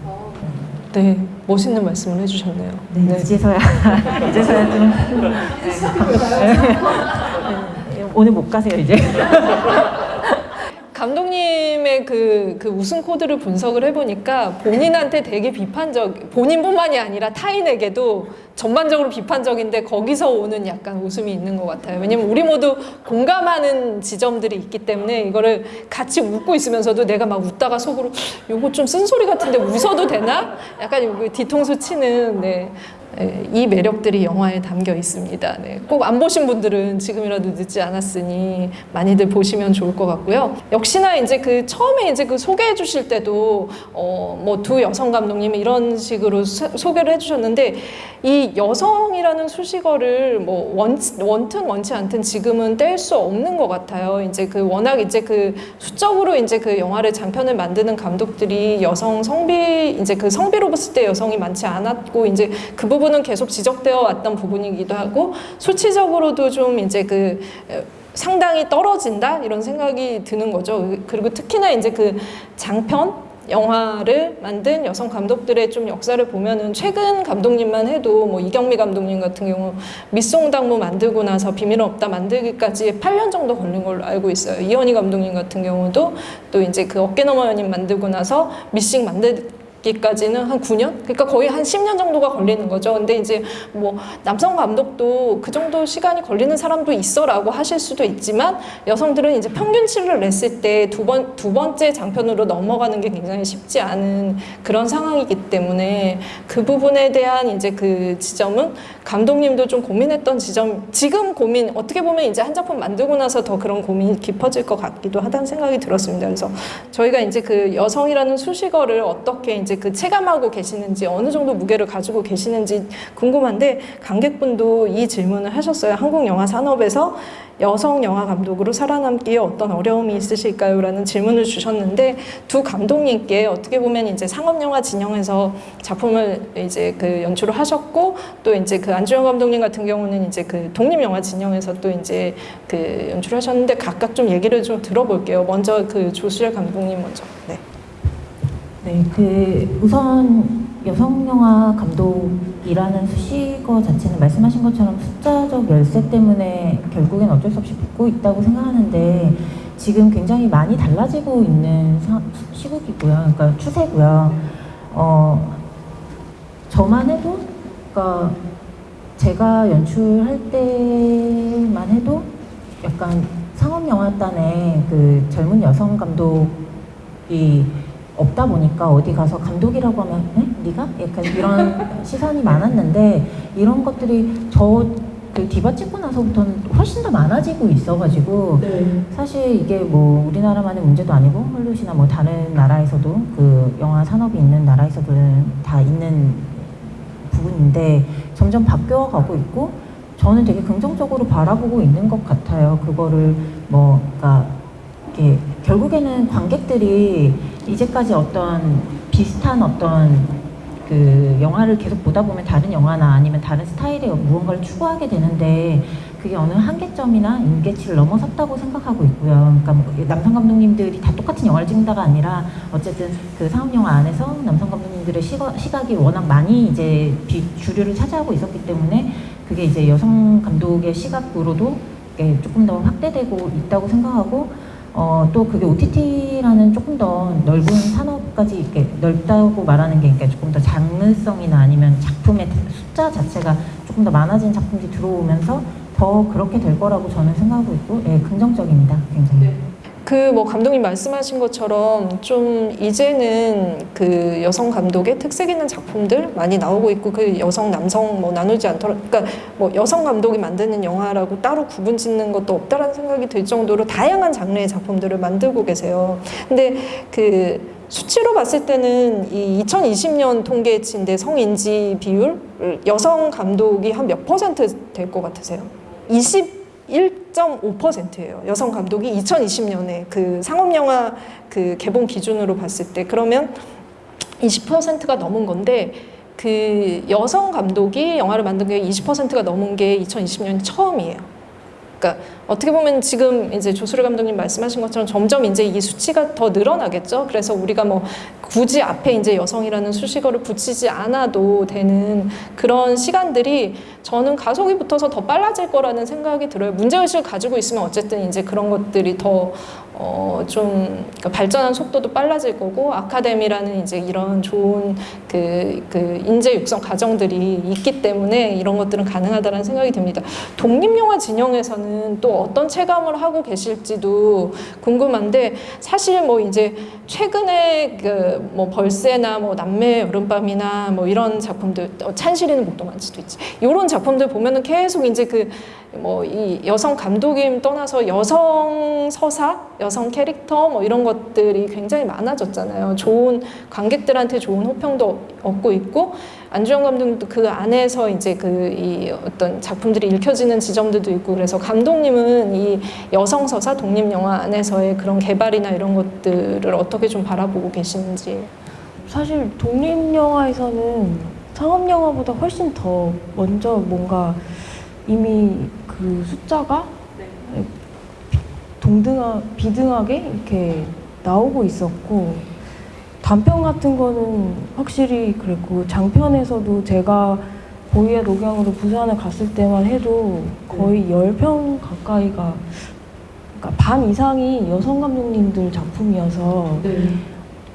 네, 멋있는 말씀을 해주셨네요. 네, 이제서야 이제서야 좀 네, 오늘 못 가세요 이제. 감독님의 그, 그 우승 코드를 분석을 해보니까 본인한테 되게 비판적, 본인뿐만이 아니라 타인에게도 전반적으로 비판적인데 거기서 오는 약간 웃음이 있는 것 같아요. 왜냐면 우리 모두 공감하는 지점들이 있기 때문에 이거를 같이 웃고 있으면서도 내가 막 웃다가 속으로 요거 좀 쓴소리 같은데 웃어도 되나? 약간 요거 뒤통수 치는 네. 예, 이 매력들이 영화에 담겨 있습니다. 네, 꼭 안 보신 분들은 지금이라도 늦지 않았으니 많이들 보시면 좋을 것 같고요. 역시나 이제 그 처음에 이제 그 소개해 주실 때도 어 뭐 두 여성 감독님이 이런 식으로 소, 소개를 해 주셨는데 이 여성이라는 수식어를 뭐 원, 원튼 원치 않든 지금은 뗄 수 없는 것 같아요. 이제 그 워낙 이제 그 수적으로 이제 그 영화를 장편을 만드는 감독들이 여성 성비 이제 그 성비로 봤을 때 여성이 많지 않았고 이제 그 부분 은 계속 지적되어 왔던 부분이기도 하고 수치적으로도 좀 이제 그 어, 상당히 떨어진다 이런 생각이 드는 거죠. 그리고 특히나 이제 그 장편 영화를 만든 여성 감독들의 좀 역사를 보면은 최근 감독님만 해도 뭐 이경미 감독님 같은 경우 밑송당무 만들고 나서 비밀은 없다 만들기까지 8년 정도 걸린 걸로 알고 있어요. 이현희 감독님 같은 경우도 또 이제 그 어깨 너머 연인 만들고 나서 미싱 만들 기까지는 한 9년? 그러니까 거의 한 10년 정도가 걸리는 거죠. 근데 이제 뭐 남성 감독도 그 정도 시간이 걸리는 사람도 있어라고 하실 수도 있지만 여성들은 이제 평균치를 냈을 때 두 번, 두 번째 장편으로 넘어가는 게 굉장히 쉽지 않은 그런 상황이기 때문에 그 부분에 대한 이제 그 지점은 감독님도 좀 고민했던 지점, 지금 고민, 어떻게 보면 이제 한 작품 만들고 나서 더 그런 고민이 깊어질 것 같기도 하다는 생각이 들었습니다. 그래서 저희가 이제 그 여성이라는 수식어를 어떻게 이제 그 체감하고 계시는지 어느 정도 무게를 가지고 계시는지 궁금한데 관객분도 이 질문을 하셨어요. 한국 영화 산업에서 여성 영화 감독으로 살아남기에 어떤 어려움이 있으실까요? 라는 질문을 주셨는데 두 감독님께 어떻게 보면 이제 상업 영화 진영에서 작품을 이제 그 연출을 하셨고 또 이제 그 안주영 감독님 같은 경우는 이제 그 독립 영화 진영에서 또 이제 그 연출을 하셨는데 각각 좀 얘기를 좀 들어볼게요. 먼저 그 조수열 감독님 먼저. 네. 네, 그 우선 여성 영화 감독이라는 수식어 자체는 말씀하신 것처럼 숫자적 열세 때문에 결국엔 어쩔 수 없이 붙고 있다고 생각하는데 지금 굉장히 많이 달라지고 있는 사- 시국이고요. 그러니까 추세고요. 어, 저만 해도, 그러니까 제가 연출할 때만 해도 약간 상업영화단에 그 젊은 여성 감독이 없다 보니까 어디 가서 감독이라고 하면 네? 네가? 약간 이런 시선이 많았는데 이런 것들이 저 그 디바 찍고 나서부터는 훨씬 더 많아지고 있어가지고 사실 이게 뭐 우리나라만의 문제도 아니고 헐리우드나 뭐 다른 나라에서도 그 영화 산업이 있는 나라에서는 다 있는 부분인데 점점 바뀌어가고 있고 저는 되게 긍정적으로 바라보고 있는 것 같아요. 그거를 뭐 그러니까 이게 결국에는 관객들이 이제까지 어떤 비슷한 어떤 그 영화를 계속 보다 보면 다른 영화나 아니면 다른 스타일의 무언가를 추구하게 되는데 그게 어느 한계점이나 임계치를 넘어섰다고 생각하고 있고요. 그러니까 뭐 남성 감독님들이 다 똑같은 영화를 찍는다가 아니라 어쨌든 그 상업 영화 안에서 남성 감독님들의 시각, 시각이 워낙 많이 이제 비, 주류를 차지하고 있었기 때문에 그게 이제 여성 감독의 시각으로도 이게 조금 더 확대되고 있다고 생각하고 어, 또 그게 OTT라는 조금 더 넓은 산업까지 이렇게 넓다고 말하는 게 그러니까 조금 더 장르성이나 아니면 작품의 숫자 자체가 조금 더 많아진 작품들이 들어오면서 더 그렇게 될 거라고 저는 생각하고 있고 예, 긍정적입니다. 굉장히. 그 뭐 감독님 말씀하신 것처럼 좀 이제는 그 여성 감독의 특색 있는 작품들 많이 나오고 있고 그 여성 남성 뭐 나누지 않더라도 그러니까 뭐 여성 감독이 만드는 영화라고 따로 구분 짓는 것도 없다라는 생각이 들 정도로 다양한 장르의 작품들을 만들고 계세요. 근데 그 수치로 봤을 때는 이 2020년 통계치인데 성인지 비율 여성 감독이 한 몇 퍼센트 될 것 같으세요? 21.5%예요. 여성 감독이 2020년에 그 상업영화 그 개봉 기준으로 봤을 때 그러면 20%가 넘은 건데 그 여성 감독이 영화를 만든 게 20%가 넘은 게 2020년 처음이에요. 그러니까 어떻게 보면 지금 이제 조수르 감독님 말씀하신 것처럼 점점 이제 이 수치가 더 늘어나겠죠. 그래서 우리가 뭐 굳이 앞에 이제 여성이라는 수식어를 붙이지 않아도 되는 그런 시간들이 저는 가속이 붙어서 더 빨라질 거라는 생각이 들어요. 문제의식을 가지고 있으면 어쨌든 이제 그런 것들이 더 어, 좀 그러니까 발전한 속도도 빨라질 거고 아카데미라는 이제 이런 좋은 그, 그 인재 육성 과정들이 있기 때문에 이런 것들은 가능하다는 생각이 듭니다. 독립영화 진영에서는 또 어떤 체감을 하고 계실지도 궁금한데 사실 뭐 이제 최근에 그 뭐 벌새나 뭐 남매의 여름밤이나 뭐 이런 작품들 어, 찬실이는 목동만치도 있지 이런 작품들 보면은 계속 이제 그 뭐 이 여성 감독임 떠나서 여성 서사, 여성 캐릭터 뭐 이런 것들이 굉장히 많아졌잖아요. 좋은 관객들한테 좋은 호평도 얻고 있고 안주영 감독도 그 안에서 이제 그 이 어떤 작품들이 읽혀지는 지점들도 있고 그래서 감독님은 이 여성 서사 독립 영화 안에서의 그런 개발이나 이런 것들을 어떻게 좀 바라보고 계시는지. 사실 독립 영화에서는 상업 영화보다 훨씬 더 먼저 뭔가 이미 그 숫자가 동등하 비등하게 이렇게 나오고 있었고 단편 같은 거는 확실히 그랬고 장편에서도 제가 보이의 녹양으로 부산을 갔을 때만 해도 거의 열 편 가까이가 그러니까 반 이상이 여성 감독님들 작품이어서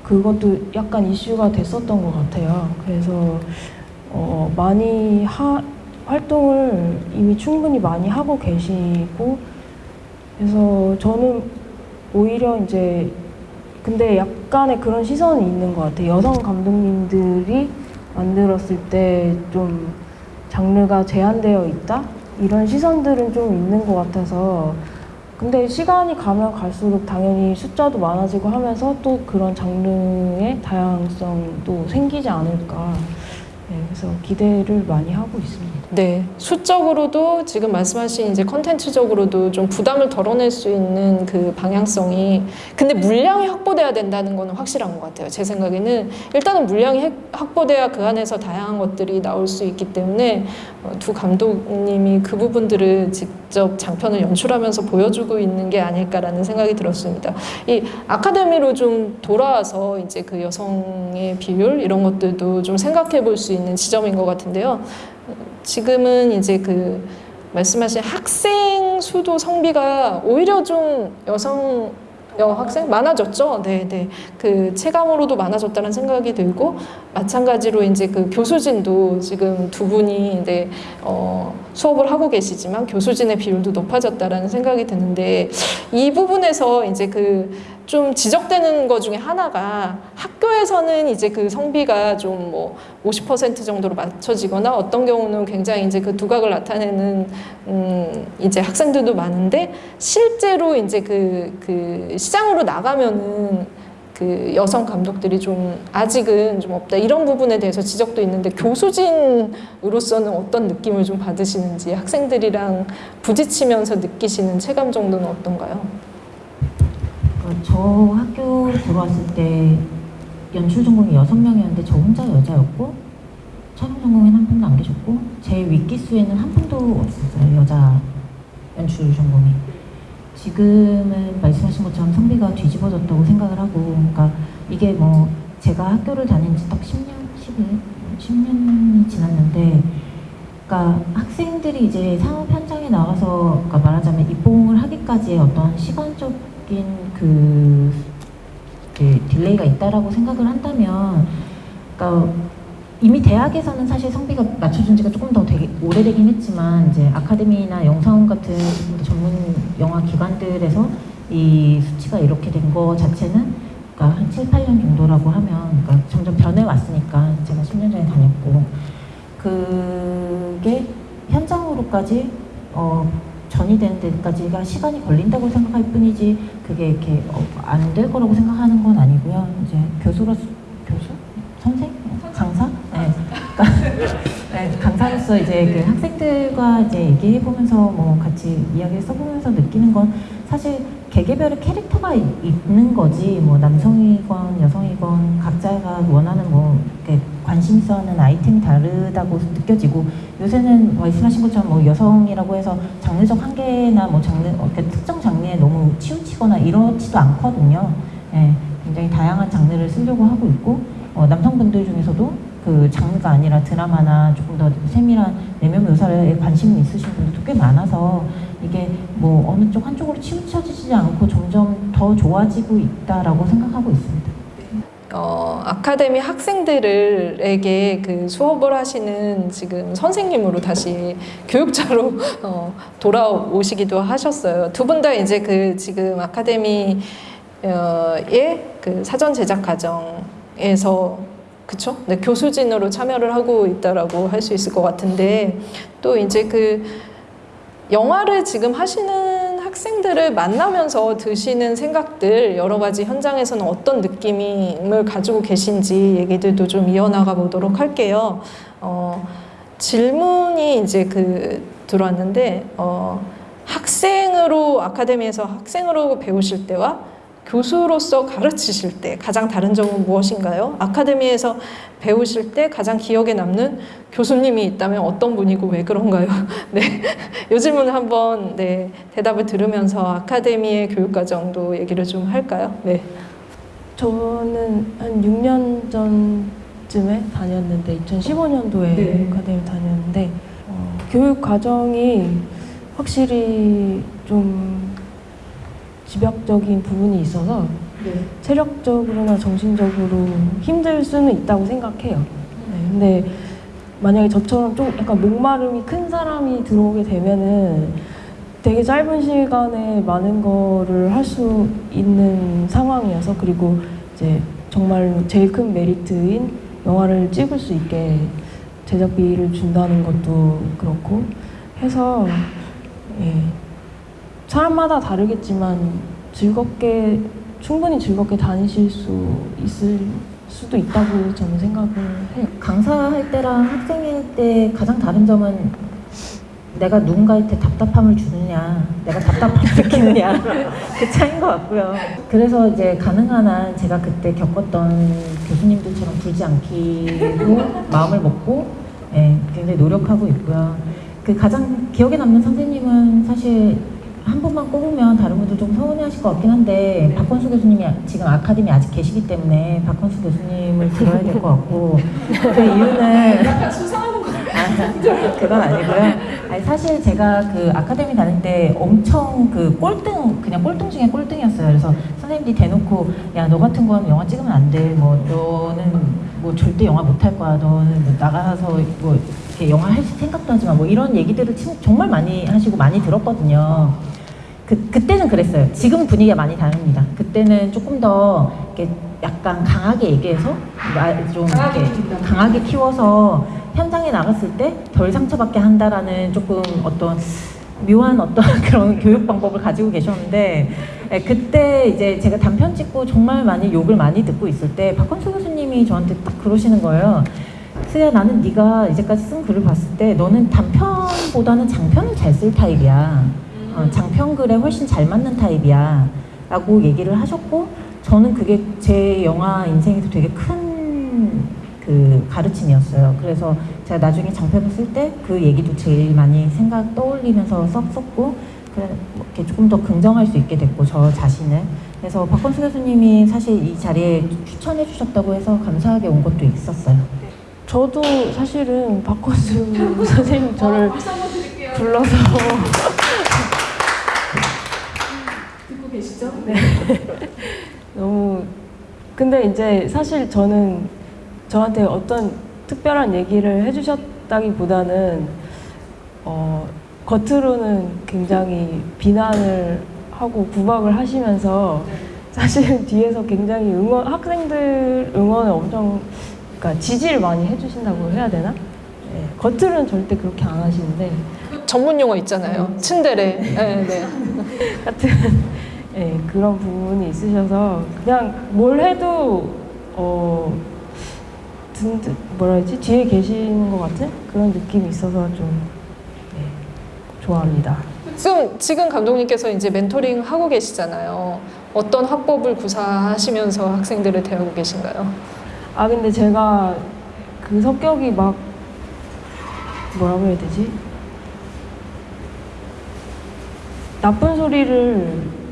그것도 약간 이슈가 됐었던 것 같아요. 그래서 어, 많이 하, 활동을 이미 충분히 많이 하고 계시고 그래서 저는 오히려 이제 근데 약간의 그런 시선이 있는 것 같아요. 여성 감독님들이 만들었을 때 좀 장르가 제한되어 있다 이런 시선들은 좀 있는 것 같아서 근데 시간이 가면 갈수록 당연히 숫자도 많아지고 하면서 또 그런 장르의 다양성도 생기지 않을까. 네, 그래서 기대를 많이 하고 있습니다. 네, 수적으로도 지금 말씀하신 이제 컨텐츠적으로도 좀 부담을 덜어낼 수 있는 그 방향성이 근데 물량이 확보돼야 된다는 거는 확실한 것 같아요. 제 생각에는 일단은 물량이 핵- 확보돼야 그 안에서 다양한 것들이 나올 수 있기 때문에 어, 두 감독님이 그 부분들을 직접 장편을 연출하면서 보여주고 있는 게 아닐까라는 생각이 들었습니다. 이 아카데미로 좀 돌아와서 이제 그 여성의 비율 이런 것들도 좀 생각해 볼 수 있는 지점인 것 같은데요. 지금은 이제 그 말씀하신 학생 수도 성비가 오히려 좀 여성 여학생 많아졌죠. 네, 네. 그 체감으로도 많아졌다는 생각이 들고 마찬가지로 이제 그 교수진도 지금 두 분이 네, 어, 수업을 하고 계시지만 교수진의 비율도 높아졌다라는 생각이 드는데 이 부분에서 이제 그 좀 지적되는 것 중에 하나가 학교에서는 이제 그 성비가 좀 뭐 50% 정도로 맞춰지거나 어떤 경우는 굉장히 이제 그 두각을 나타내는 음 이제 학생들도 많은데 실제로 이제 그, 그 시장으로 나가면은 그 여성 감독들이 좀 아직은 좀 없다 이런 부분에 대해서 지적도 있는데 교수진으로서는 어떤 느낌을 좀 받으시는지 학생들이랑 부딪히면서 느끼시는 체감 정도는 어떤가요? 어, 저 학교 들어왔을 때 연출 전공이 여섯 명이었는데 저 혼자 여자였고 촬영 전공에는 한 분도 안 계셨고 제 윗기수에는 한 분도 없었어요 여자 연출 전공이. 지금은 말씀하신 것처럼 성비가 뒤집어졌다고 생각을 하고 그러니까 이게 뭐 제가 학교를 다닌 지 딱 10년, 11, 10년이 지났는데 그러니까 학생들이 이제 상업 현장에 나가서 그러니까 말하자면 입봉을 하기까지의 어떤 시간적 인 그, 그 delay가 있다라고 생각을 한다면 그러니까 이미 대학에서는 사실 성비가 맞춰진 지가 조금 더 되게 오래되긴 했지만 이제 아카데미나 영상원 같은 좀더 전문 영화 기관들에서 이 수치가 이렇게 된 거 자체는 그러니까 한 7, 8년 정도라고 하면 그러니까 점점 변해왔으니까 제가 10년 전에 다녔고 그게 현장으로까지 어, 전이 되는 데까지가 시간이 걸린다고 생각할 뿐이지 그게 이렇게 어, 안될 거라고 생각하는 건 아니고요. 이제 교수로서 교수 선생 강사 네. 그러니까 네, 강사로서 이제 그 학생들과 이제 얘기해 보면서 뭐 같이 이야기 써보면서 느끼는 건 사실 개개별의 캐릭터가 이- 있는 거지 뭐 남성이건 여성이건 각자가 원하는 뭐 이렇게 관심 있어 하는 아이템이 다르다고 느껴지고 요새는 말씀하신 것처럼 뭐 여성이라고 해서 장르적 한계나 뭐 장르 어, 그 특정 장르에 너무 치우치거나 이렇지도 않거든요. 예, 굉장히 다양한 장르를 쓰려고 하고 있고 어, 남성분들 중에서도 그 장르가 아니라 드라마나 조금 더 세밀한 내면 묘사에 관심이 있으신 분들도 꽤 많아서 이게 뭐 어느 쪽 한쪽으로 치우쳐지지 않고 점점 더 좋아지고 있다라고 생각하고 있습니다. 어, 아카데미 학생들에게 그 수업을 하시는 지금 선생님으로 다시 교육자로 어, 돌아오시기도 하셨어요. 두 분 다 이제 그 지금 아카데미의 그 사전 제작 과정에서 그쵸? 네, 교수진으로 참여를 하고 있다라고 할 수 있을 것 같은데 또 이제 그 영화를 지금 하시는 학생들을 만나면서 드시는 생각들 여러 가지 현장에서는 어떤 느낌을 가지고 계신지 얘기들도 좀 이어나가 보도록 할게요. 어, 질문이 이제 그 들어왔는데 어, 학생으로 아카데미에서 학생으로 배우실 때와 교수로서 가르치실 때 가장 다른 점은 무엇인가요? 아카데미에서 배우실 때 가장 기억에 남는 교수님이 있다면 어떤 분이고 왜 그런가요? 네, 이 질문을 한번 네, 대답을 들으면서 아카데미의 교육 과정도 얘기를 좀 할까요? 네. 저는 한 6년 전쯤에 다녔는데 2015년도에 네. 아카데미 다녔는데 어, 교육 과정이 확실히 좀 집약적인 부분이 있어서 체력적으로나 정신적으로 힘들 수는 있다고 생각해요. 네, 근데 만약에 저처럼 좀 약간 목마름이 큰 사람이 들어오게 되면은 되게 짧은 시간에 많은 거를 할 수 있는 상황이어서 그리고 이제 정말로 제일 큰 메리트인 영화를 찍을 수 있게 제작비를 준다는 것도 그렇고 해서 예, 사람마다 다르겠지만 즐겁게 충분히 즐겁게 다니실 수 있을 수도 있다고 저는 생각을 해요. 강사할 때랑 학생일 때 가장 다른 점은 내가 누군가한테 답답함을 주느냐, 내가 답답함을 느끼느냐 그 차이인 것 같고요. 그래서 이제 가능한 한 제가 그때 겪었던 교수님들처럼 굴지 않기로 마음을 먹고 예, 굉장히 노력하고 있고요. 그 가장 기억에 남는 선생님은 사실 한 분만 꼽으면 다른 분들 좀 서운해하실 것 같긴 한데 박건수 교수님이 지금 아카데미 아직 계시기 때문에 박건수 교수님을 들어야 될 것 같고 그 이유는 아, 그건 아니고요. 아니, 사실 제가 그 아카데미 다닐 때 엄청 그 꼴등 그냥 꼴등 중에 꼴등이었어요. 그래서 선생님들이 대놓고 야 너 같은 건 영화 찍으면 안 돼. 뭐 너는 뭐 절대 영화 못 할 거야. 너는 뭐 나가서 뭐 이렇게 영화 할 생각도 하지 마. 뭐 이런 얘기들을 참- 정말 많이 하시고 많이 들었거든요. 그, 그때는 그랬어요. 지금 분위기가 많이 다릅니다. 그때는 조금 더 이렇게 약간 강하게 얘기해서 마- 좀 이렇게 강하게 키워서 현장에 나갔을 때 덜 상처받게 한다라는 조금 어떤 묘한 어떤 그런 교육 방법을 가지고 계셨는데 예, 그때 이제 제가 단편 찍고 정말 많이 욕을 많이 듣고 있을 때 박건수 교수님이 저한테 딱 그러시는 거예요. 수야 나는 네가 이제까지 쓴 글을 봤을 때 너는 단편보다는 장편을 잘 쓸 타입이야. 어, 장편글에 훨씬 잘 맞는 타입이야. 라고 얘기를 하셨고 저는 그게 제 영화 인생에서 되게 큰 그 가르침이었어요. 그래서 제가 나중에 장편을 쓸 때 그 얘기도 제일 많이 생각 떠올리면서 써, 썼고 그래 뭐 이렇게 조금 더 긍정할 수 있게 됐고 저 자신을 그래서 박건수 교수님이 사실 이 자리에 추천해 주셨다고 해서 감사하게 온 것도 있었어요. 저도 사실은 박건수 선생님 저를 불러서 계시죠? 너무 근데 이제 사실 저는 저한테 어떤 특별한 얘기를 해주셨다기보다는 어, 겉으로는 굉장히 비난을 하고 구박을 하시면서 사실 뒤에서 굉장히 응원 학생들 응원을 엄청 그러니까 지지를 많이 해주신다고 해야 되나? 네, 겉으로는 절대 그렇게 안 하시는데 전문 용어 있잖아요. 츤데레. 네, 네. 같은 예, 그런 부분이 있으셔서 그냥 뭘 해도 어 든든 뭐라 해야지 뒤에 계시는 것 같은 그런 느낌이 있어서 좀 예, 좋아합니다. 지금 지금 감독님께서 이제 멘토링 하고 계시잖아요. 어떤 화법을 구사하시면서 학생들을 대하고 계신가요? 아 근데 제가 그 성격이 막 뭐라고 해야 되지? 나쁜 소리를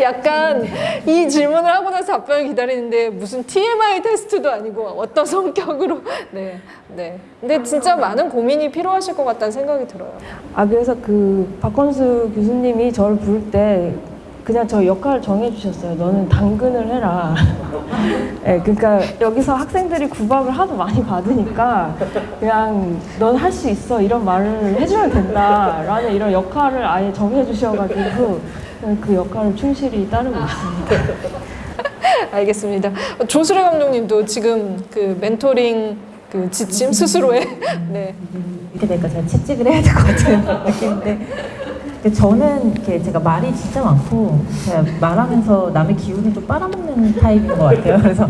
약간 이 질문을 하고 나서 답변을 기다리는데 무슨 TMI 테스트도 아니고 어떤 성격으로 네, 네. 근데 진짜 많은 고민이 필요하실 것 같다는 생각이 들어요. 아 그래서 그 박건수 교수님이 저를 부를 때 그냥 저 역할을 정해주셨어요. 너는 당근을 해라. 예, 그러니까 여기서 학생들이 구박을 하도 많이 받으니까 그냥 넌 할 수 있어 이런 말을 해주면 된다라는 이런 역할을 아예 정해주셔가지고 그 역할을 충실히 따르고 있습니다. 알겠습니다. 조수래 감독님도 지금 그 멘토링 그 지침 스스로의 네. 이렇게 되니까 제가 채찍을 해야 될것 느낌인데 근데 저는 이렇게 제가 말이 진짜 많고 제가 말하면서 남의 기운을 좀 빨아먹는 타입인 것 같아요. 그래서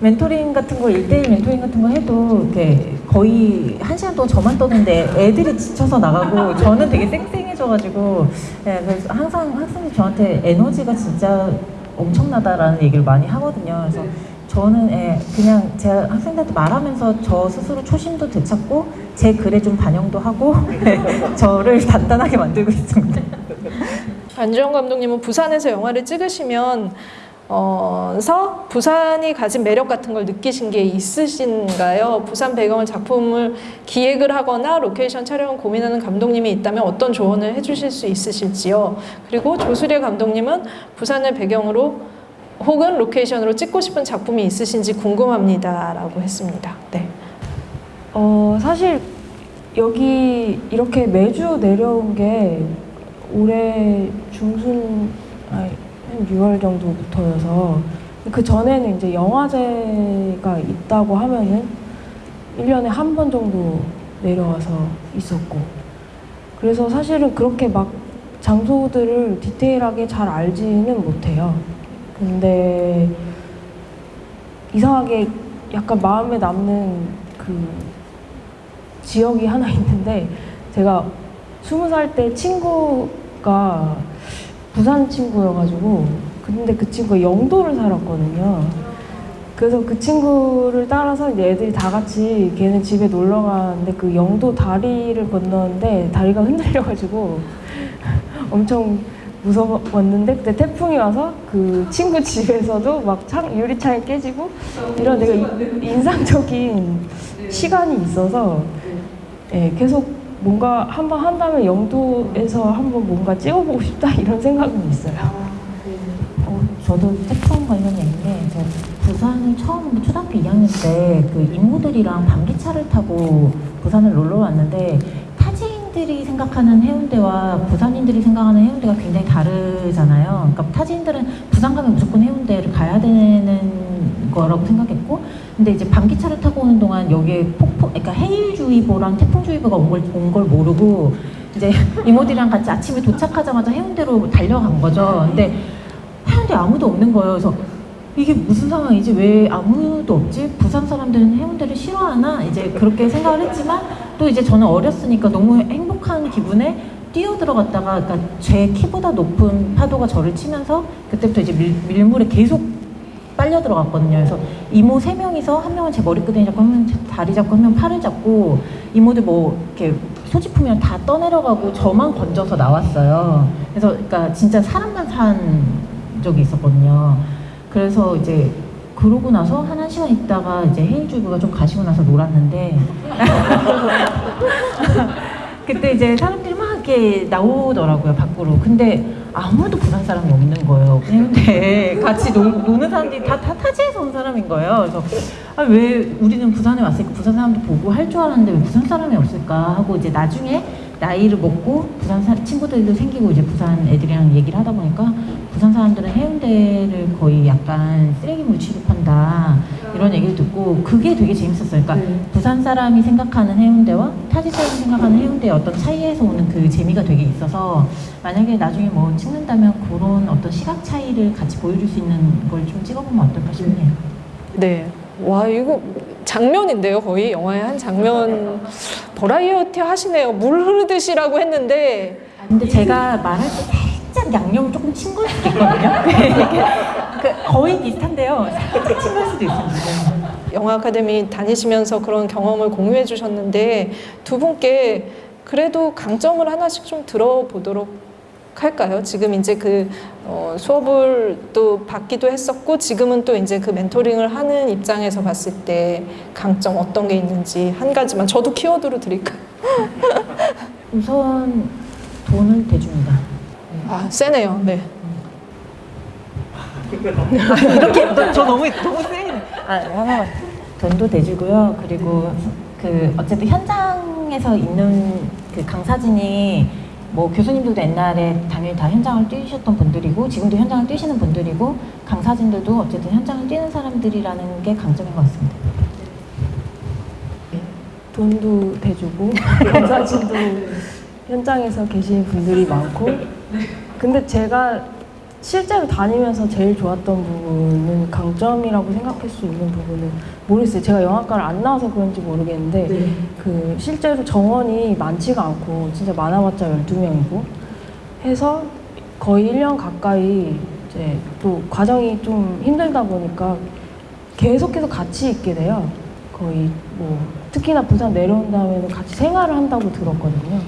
멘토링 같은 거, 일대일 멘토링 같은 거 해도 이렇게 거의 한 시간 동안 저만 떠는데 애들이 지쳐서 나가고 저는 되게 쌩쌩 해져가지고 예, 그래서 항상 학생들이 저한테 에너지가 진짜 엄청나다라는 얘기를 많이 하거든요. 그래서 저는 예, 그냥 제가 학생들한테 말하면서 저 스스로 초심도 되찾고 제 글에 좀 반영도 하고 저를 단단하게 만들고 있습니다. 안주영 감독님은 부산에서 영화를 찍으시면 어, 서 부산이 가진 매력 같은 걸 느끼신 게 있으신가요? 부산 배경을 작품을 기획을 하거나 로케이션 촬영을 고민하는 감독님이 있다면 어떤 조언을 해주실 수 있으실지요? 그리고 조수리 감독님은 부산을 배경으로 혹은 로케이션으로 찍고 싶은 작품이 있으신지 궁금합니다 라고 했습니다. 네. 어, 사실 여기 이렇게 매주 내려온 게 올해 중순, 아니, 한 6월 정도부터여서 그 전에는 이제 영화제가 있다고 하면은 1년에 한 번 정도 내려와서 있었고 그래서 사실은 그렇게 막 장소들을 디테일하게 잘 알지는 못해요. 근데 이상하게 약간 마음에 남는 그 지역이 하나 있는데 제가 스무 살 때 친구가 부산 친구여가지고 근데 그 친구가 영도를 살았거든요. 그래서 그 친구를 따라서 이제 애들이 다 같이 걔네 집에 놀러 가는데 그 영도 다리를 건너는데 다리가 흔들려가지고 엄청 무서웠는데 그때 태풍이 와서 그 친구 집에서도 막 창, 유리창이 깨지고 이런 내가 이- 인상적인 시간이 있어서 예, 계속 뭔가 한번 한다면 영도에서 한번 뭔가 찍어보고 싶다 이런 생각은 있어요. 어, 저도 태풍 관련 얘기인데 저 부산을 처음 초등학교 2학년 때그 이모들이랑 밤기차를 타고 부산을 놀러 왔는데 타지인들이 생각하는 해운대와 부산인들이 생각하는 해운대가 굉장히 다르잖아요. 그러니까 타지인들은 부산 가면 무조건 해운대를 가야 되는 거라고 생각했고 근데 이제 밤기차를 여기에 폭풍 그러니까 해일주의보랑 태풍주의보가 온걸 온 걸 모르고 이제 이모들이랑 같이 아침에 도착하자마자 해운대로 달려간 거죠. 근데 해운대 아무도 없는 거예요. 그래서 이게 무슨 상황이지? 왜 아무도 없지? 부산 사람들은 해운대를 싫어하나? 이제 그렇게 생각을 했지만 또 이제 저는 어렸으니까 너무 행복한 기분에 뛰어 들어갔다가 그러니까 제 키보다 높은 파도가 저를 치면서 그때부터 이제 밀, 밀물에 계속 빨려 들어갔거든요. 그래서 이모 세 명이서 한 명은 제 머리끄댕이 잡고 한 명은 제 다리 잡고 한 명은 팔을 잡고 이모들 뭐 이렇게 소지품이랑 다 떠내려가고 저만 건져서 나왔어요. 그래서 그러니까 진짜 사람만 산 적이 있었거든요. 그래서 이제 그러고 나서 한 1시간 있다가 이제 해일주부가 좀 가시고 나서 놀았는데 그때 이제 사람들이 막 이렇게 나오더라고요 밖으로 근데 아무도 부산 사람이 없는 거예요. 근데 같이 노, 노는 사람들이 다, 다 타지에서 온 사람인 거예요. 그래서 아, 왜 우리는 부산에 왔으니까 부산 사람도 보고 할 줄 알았는데 왜 부산 사람이 없을까 하고 이제 나중에 나이를 먹고 부산 사, 친구들도 생기고 이제 부산 애들이랑 얘기를 하다 보니까 부산 사람들은 해운대를 거의 약간 쓰레기물 취급한다 이런 얘기를 듣고 그게 되게 재밌었어요. 그러니까 부산 사람이 생각하는 해운대와 타지 사람이 생각하는 해운대의 어떤 차이에서 오는 그 재미가 되게 있어서 만약에 나중에 뭐 찍는다면 그런 어떤 시각 차이를 같이 보여줄 수 있는 걸 좀 찍어보면 어떨까 싶네요. 네. 와 이거 장면인데요 거의 영화의 한 장면 버라이어티 하시네요 물 흐르듯이라고 했는데 근데 제가 말할 때 살짝 양념을 조금 친 걸 수도 있거든요. 거의 비슷한데요. 살짝 친 걸 수도 있습니다. 영화 아카데미 다니시면서 그런 경험을 공유해 주셨는데 두 분께 그래도 강점을 하나씩 좀 들어보도록 할까요? 지금 이제 그 어, 수업을 또 받기도 했었고 지금은 또 이제 그 멘토링을 하는 입장에서 봤을 때 강점 어떤 게 있는지 한 가지만 저도 키워드로 드릴까요? 우선 돈을 대줍니다. 아 세네요. 네. 이렇게 너, 저 너무 너무 세네. 아 하나만 돈도 대주고요. 그리고 그 어쨌든 현장에서 있는 그 강사진이 뭐 교수님들도 옛날에 당연히 다 현장을 뛰셨던 분들이고 지금도 현장을 뛰시는 분들이고 강사진들도 어쨌든 현장을 뛰는 사람들이라는 게 강점인 것 같습니다. 돈도 대주고 강사진도 현장에서 계신 분들이 많고. 근데 제가 실제로 다니면서 제일 좋았던 부분은 강점이라고 생각할 수 있는 부분은 모르겠어요. 제가 영화과를 안 나와서 그런지 모르겠는데 그 실제로 정원이 많지가 않고 진짜 많아봤자 12명이고 해서 거의 1년 가까이 이제 또 과정이 좀 힘들다 보니까 계속해서 같이 있게 돼요. 거의 뭐 특히나 부산 내려온 다음에는 같이 생활을 한다고 들었거든요.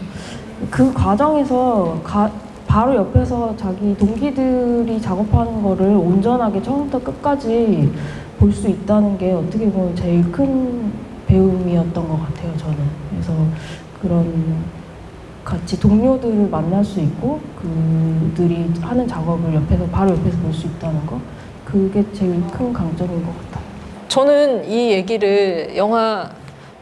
그 과정에서 가- 바로 옆에서 자기 동기들이 작업하는 거를 온전하게 처음부터 끝까지 볼 수 있다는 게 어떻게 보면 제일 큰 배움이었던 것 같아요, 저는. 그래서 그런 같이 동료들을 만날 수 있고 그들이 하는 작업을 옆에서 바로 옆에서 볼 수 있다는 거 그게 제일 큰 강점인 것 같아요. 저는 이 얘기를 영화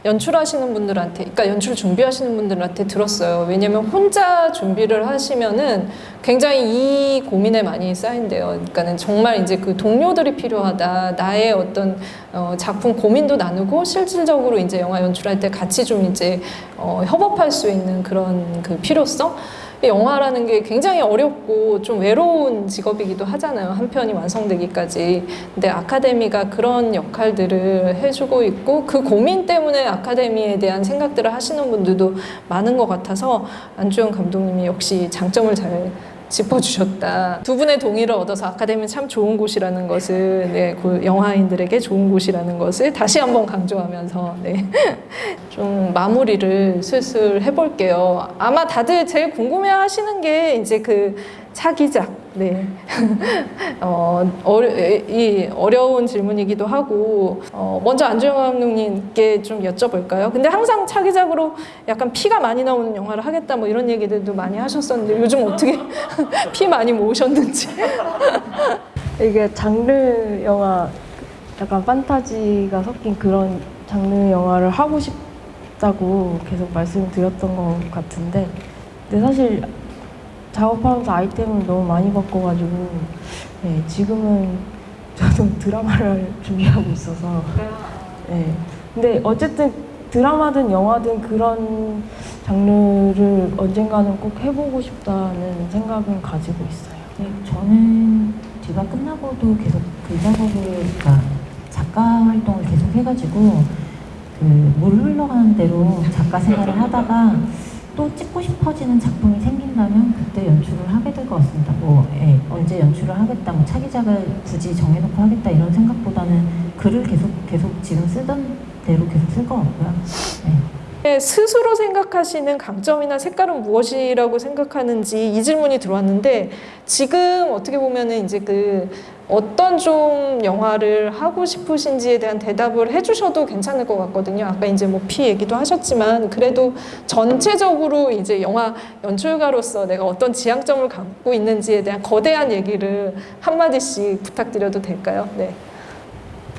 연출하시는 분들한테, 그러니까 연출 준비하시는 분들한테 들었어요. 왜냐면 혼자 준비를 하시면은 굉장히 이 고민에 많이 쌓인대요. 그러니까는 정말 이제 그 동료들이 필요하다. 나의 어떤 어, 작품 고민도 나누고 실질적으로 이제 영화 연출할 때 같이 좀 이제 어, 협업할 수 있는 그런 그 필요성. 영화라는 게 굉장히 어렵고 좀 외로운 직업이기도 하잖아요. 한 편이 완성되기까지. 근데 아카데미가 그런 역할들을 해주고 있고 그 고민 때문에 아카데미에 대한 생각들을 하시는 분들도 많은 것 같아서 안주영 감독님이 역시 장점을 잘 짚어주셨다. 두 분의 동의를 얻어서 아카데미는 참 좋은 곳이라는 것을 네, 그 영화인들에게 좋은 곳이라는 것을 다시 한번 강조하면서 네. 좀 마무리를 슬슬 해볼게요. 아마 다들 제일 궁금해하시는 게 이제 그 차기작. 네. 어, 어려, 이 어려운 질문이기도 하고 어, 먼저 안주영 감독님께 좀 여쭤볼까요? 근데 항상 차기작으로 약간 피가 많이 나오는 영화를 하겠다 뭐 이런 얘기들도 많이 하셨었는데 요즘 어떻게 피 많이 모으셨는지. 이게 장르 영화 약간 판타지가 섞인 그런 장르 영화를 하고 싶다고 계속 말씀드렸던 것 같은데 근데 사실 작업하면서 아이템을 너무 많이 바꿔가지고 네, 지금은 저도 드라마를 준비하고 있어서 네. 근데 어쨌든 드라마든 영화든 그런 장르를 언젠가는 꼭 해보고 싶다는 생각은 가지고 있어요. 네, 저는 디바 끝나고도 계속 그 작업을, 그러니까 작가 활동을 계속 해가지고 그 물 흘러가는 대로 작가 생활을 하다가 또 찍고 싶어지는 작품이 생긴다면 그때 연출을 하게 될 것 같습니다. 뭐 예, 언제 연출을 하겠다, 뭐 차기작을 굳이 정해놓고 하겠다 이런 생각보다는 글을 계속 계속 지금 쓰던 대로 계속 쓸 것 같고요. 네. 네, 스스로 생각하시는 강점이나 색깔은 무엇이라고 생각하는지 이 질문이 들어왔는데 지금 어떻게 보면은 이제 그 어떤 좀 영화를 하고 싶으신지에 대한 대답을 해주셔도 괜찮을 것 같거든요. 아까 이제 뭐 피 얘기도 하셨지만 그래도 전체적으로 이제 영화 연출가로서 내가 어떤 지향점을 갖고 있는지에 대한 거대한 얘기를 한 마디씩 부탁드려도 될까요? 네.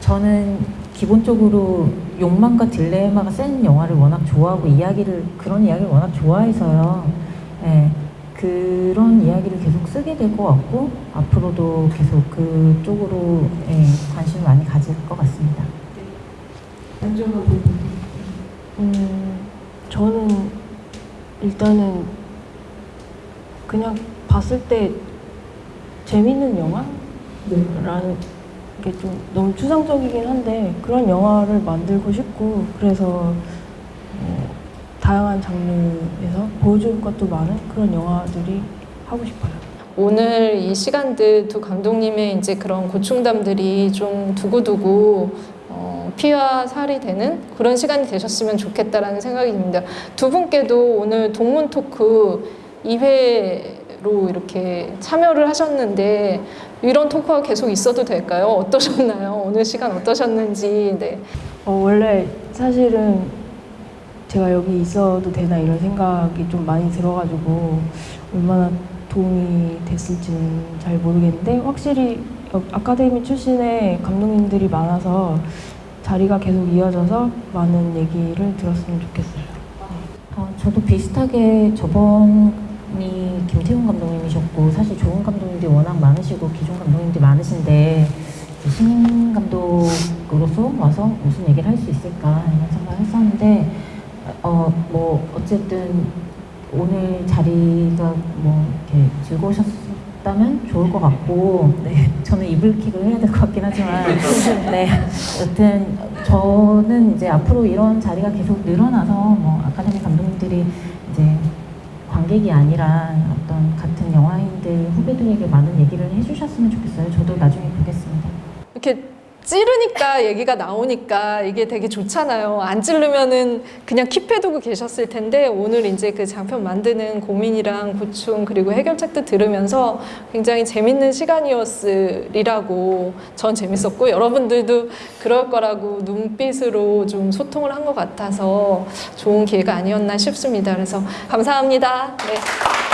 저는 기본적으로 욕망과 딜레마가 센 영화를 워낙 좋아하고 이야기를 그런 이야기를 워낙 좋아해서요. 예, 그런 이야기를 계속 쓰게 될 것 같고 앞으로도 계속 그쪽으로 예, 관심을 많이 가질 것 같습니다. 음, 저는 일단은 그냥 봤을 때 재밌는 영화라는 게 좀 너무 추상적이긴 한데 그런 영화를 만들고 싶고 그래서 어, 다양한 장르에서 보여줄 것도 많은 그런 영화들이 하고 싶어요. 오늘 이 시간들 두 감독님의 이제 그런 고충담들이 좀 두고두고 어, 피와 살이 되는 그런 시간이 되셨으면 좋겠다라는 생각이 듭니다. 두 분께도 오늘 동문 토크 2회로 이렇게 참여를 하셨는데 이런 토크가 계속 있어도 될까요? 어떠셨나요? 오늘 시간 어떠셨는지. 네. 어, 원래 사실은 제가 여기 있어도 되나 이런 생각이 좀 많이 들어가지고 얼마나 도움이 됐을지는 잘 모르겠는데 확실히 여- 아카데미 출신의 감독님들이 많아서 자리가 계속 이어져서 많은 얘기를 들었으면 좋겠어요. 어, 저도 비슷하게 저번이 김태훈 감독님이셨고 사실 좋은 감독님들이 워낙 많으시고 기존 감독님들이 많으신데 신인 감독으로서 와서 무슨 얘기를 할 수 있을까 이런 생각을 했었는데 어 뭐 어쨌든 오늘 자리가 뭐 이렇게 즐거우셨다면 좋을 것 같고 네 저는 이불킥을 해야 될 것 같긴 하지만 네 여튼 저는 이제 앞으로 이런 자리가 계속 늘어나서 뭐 아카데미 감독님들이 이제 관객이 아니라 어떤 같은 영화인들 후배들에게 많은 얘기를 해주셨으면 좋겠어요. 저도 나중에 보겠습니다. 이렇게 찌르니까 얘기가 나오니까 이게 되게 좋잖아요. 안 찌르면은 그냥 킵해두고 계셨을 텐데 오늘 이제 그 장편 만드는 고민이랑 고충 그리고 해결책도 들으면서 굉장히 재밌는 시간이었으리라고 전 재밌었고 여러분들도 그럴 거라고 눈빛으로 좀 소통을 한 것 같아서 좋은 기회가 아니었나 싶습니다. 그래서 감사합니다. 네.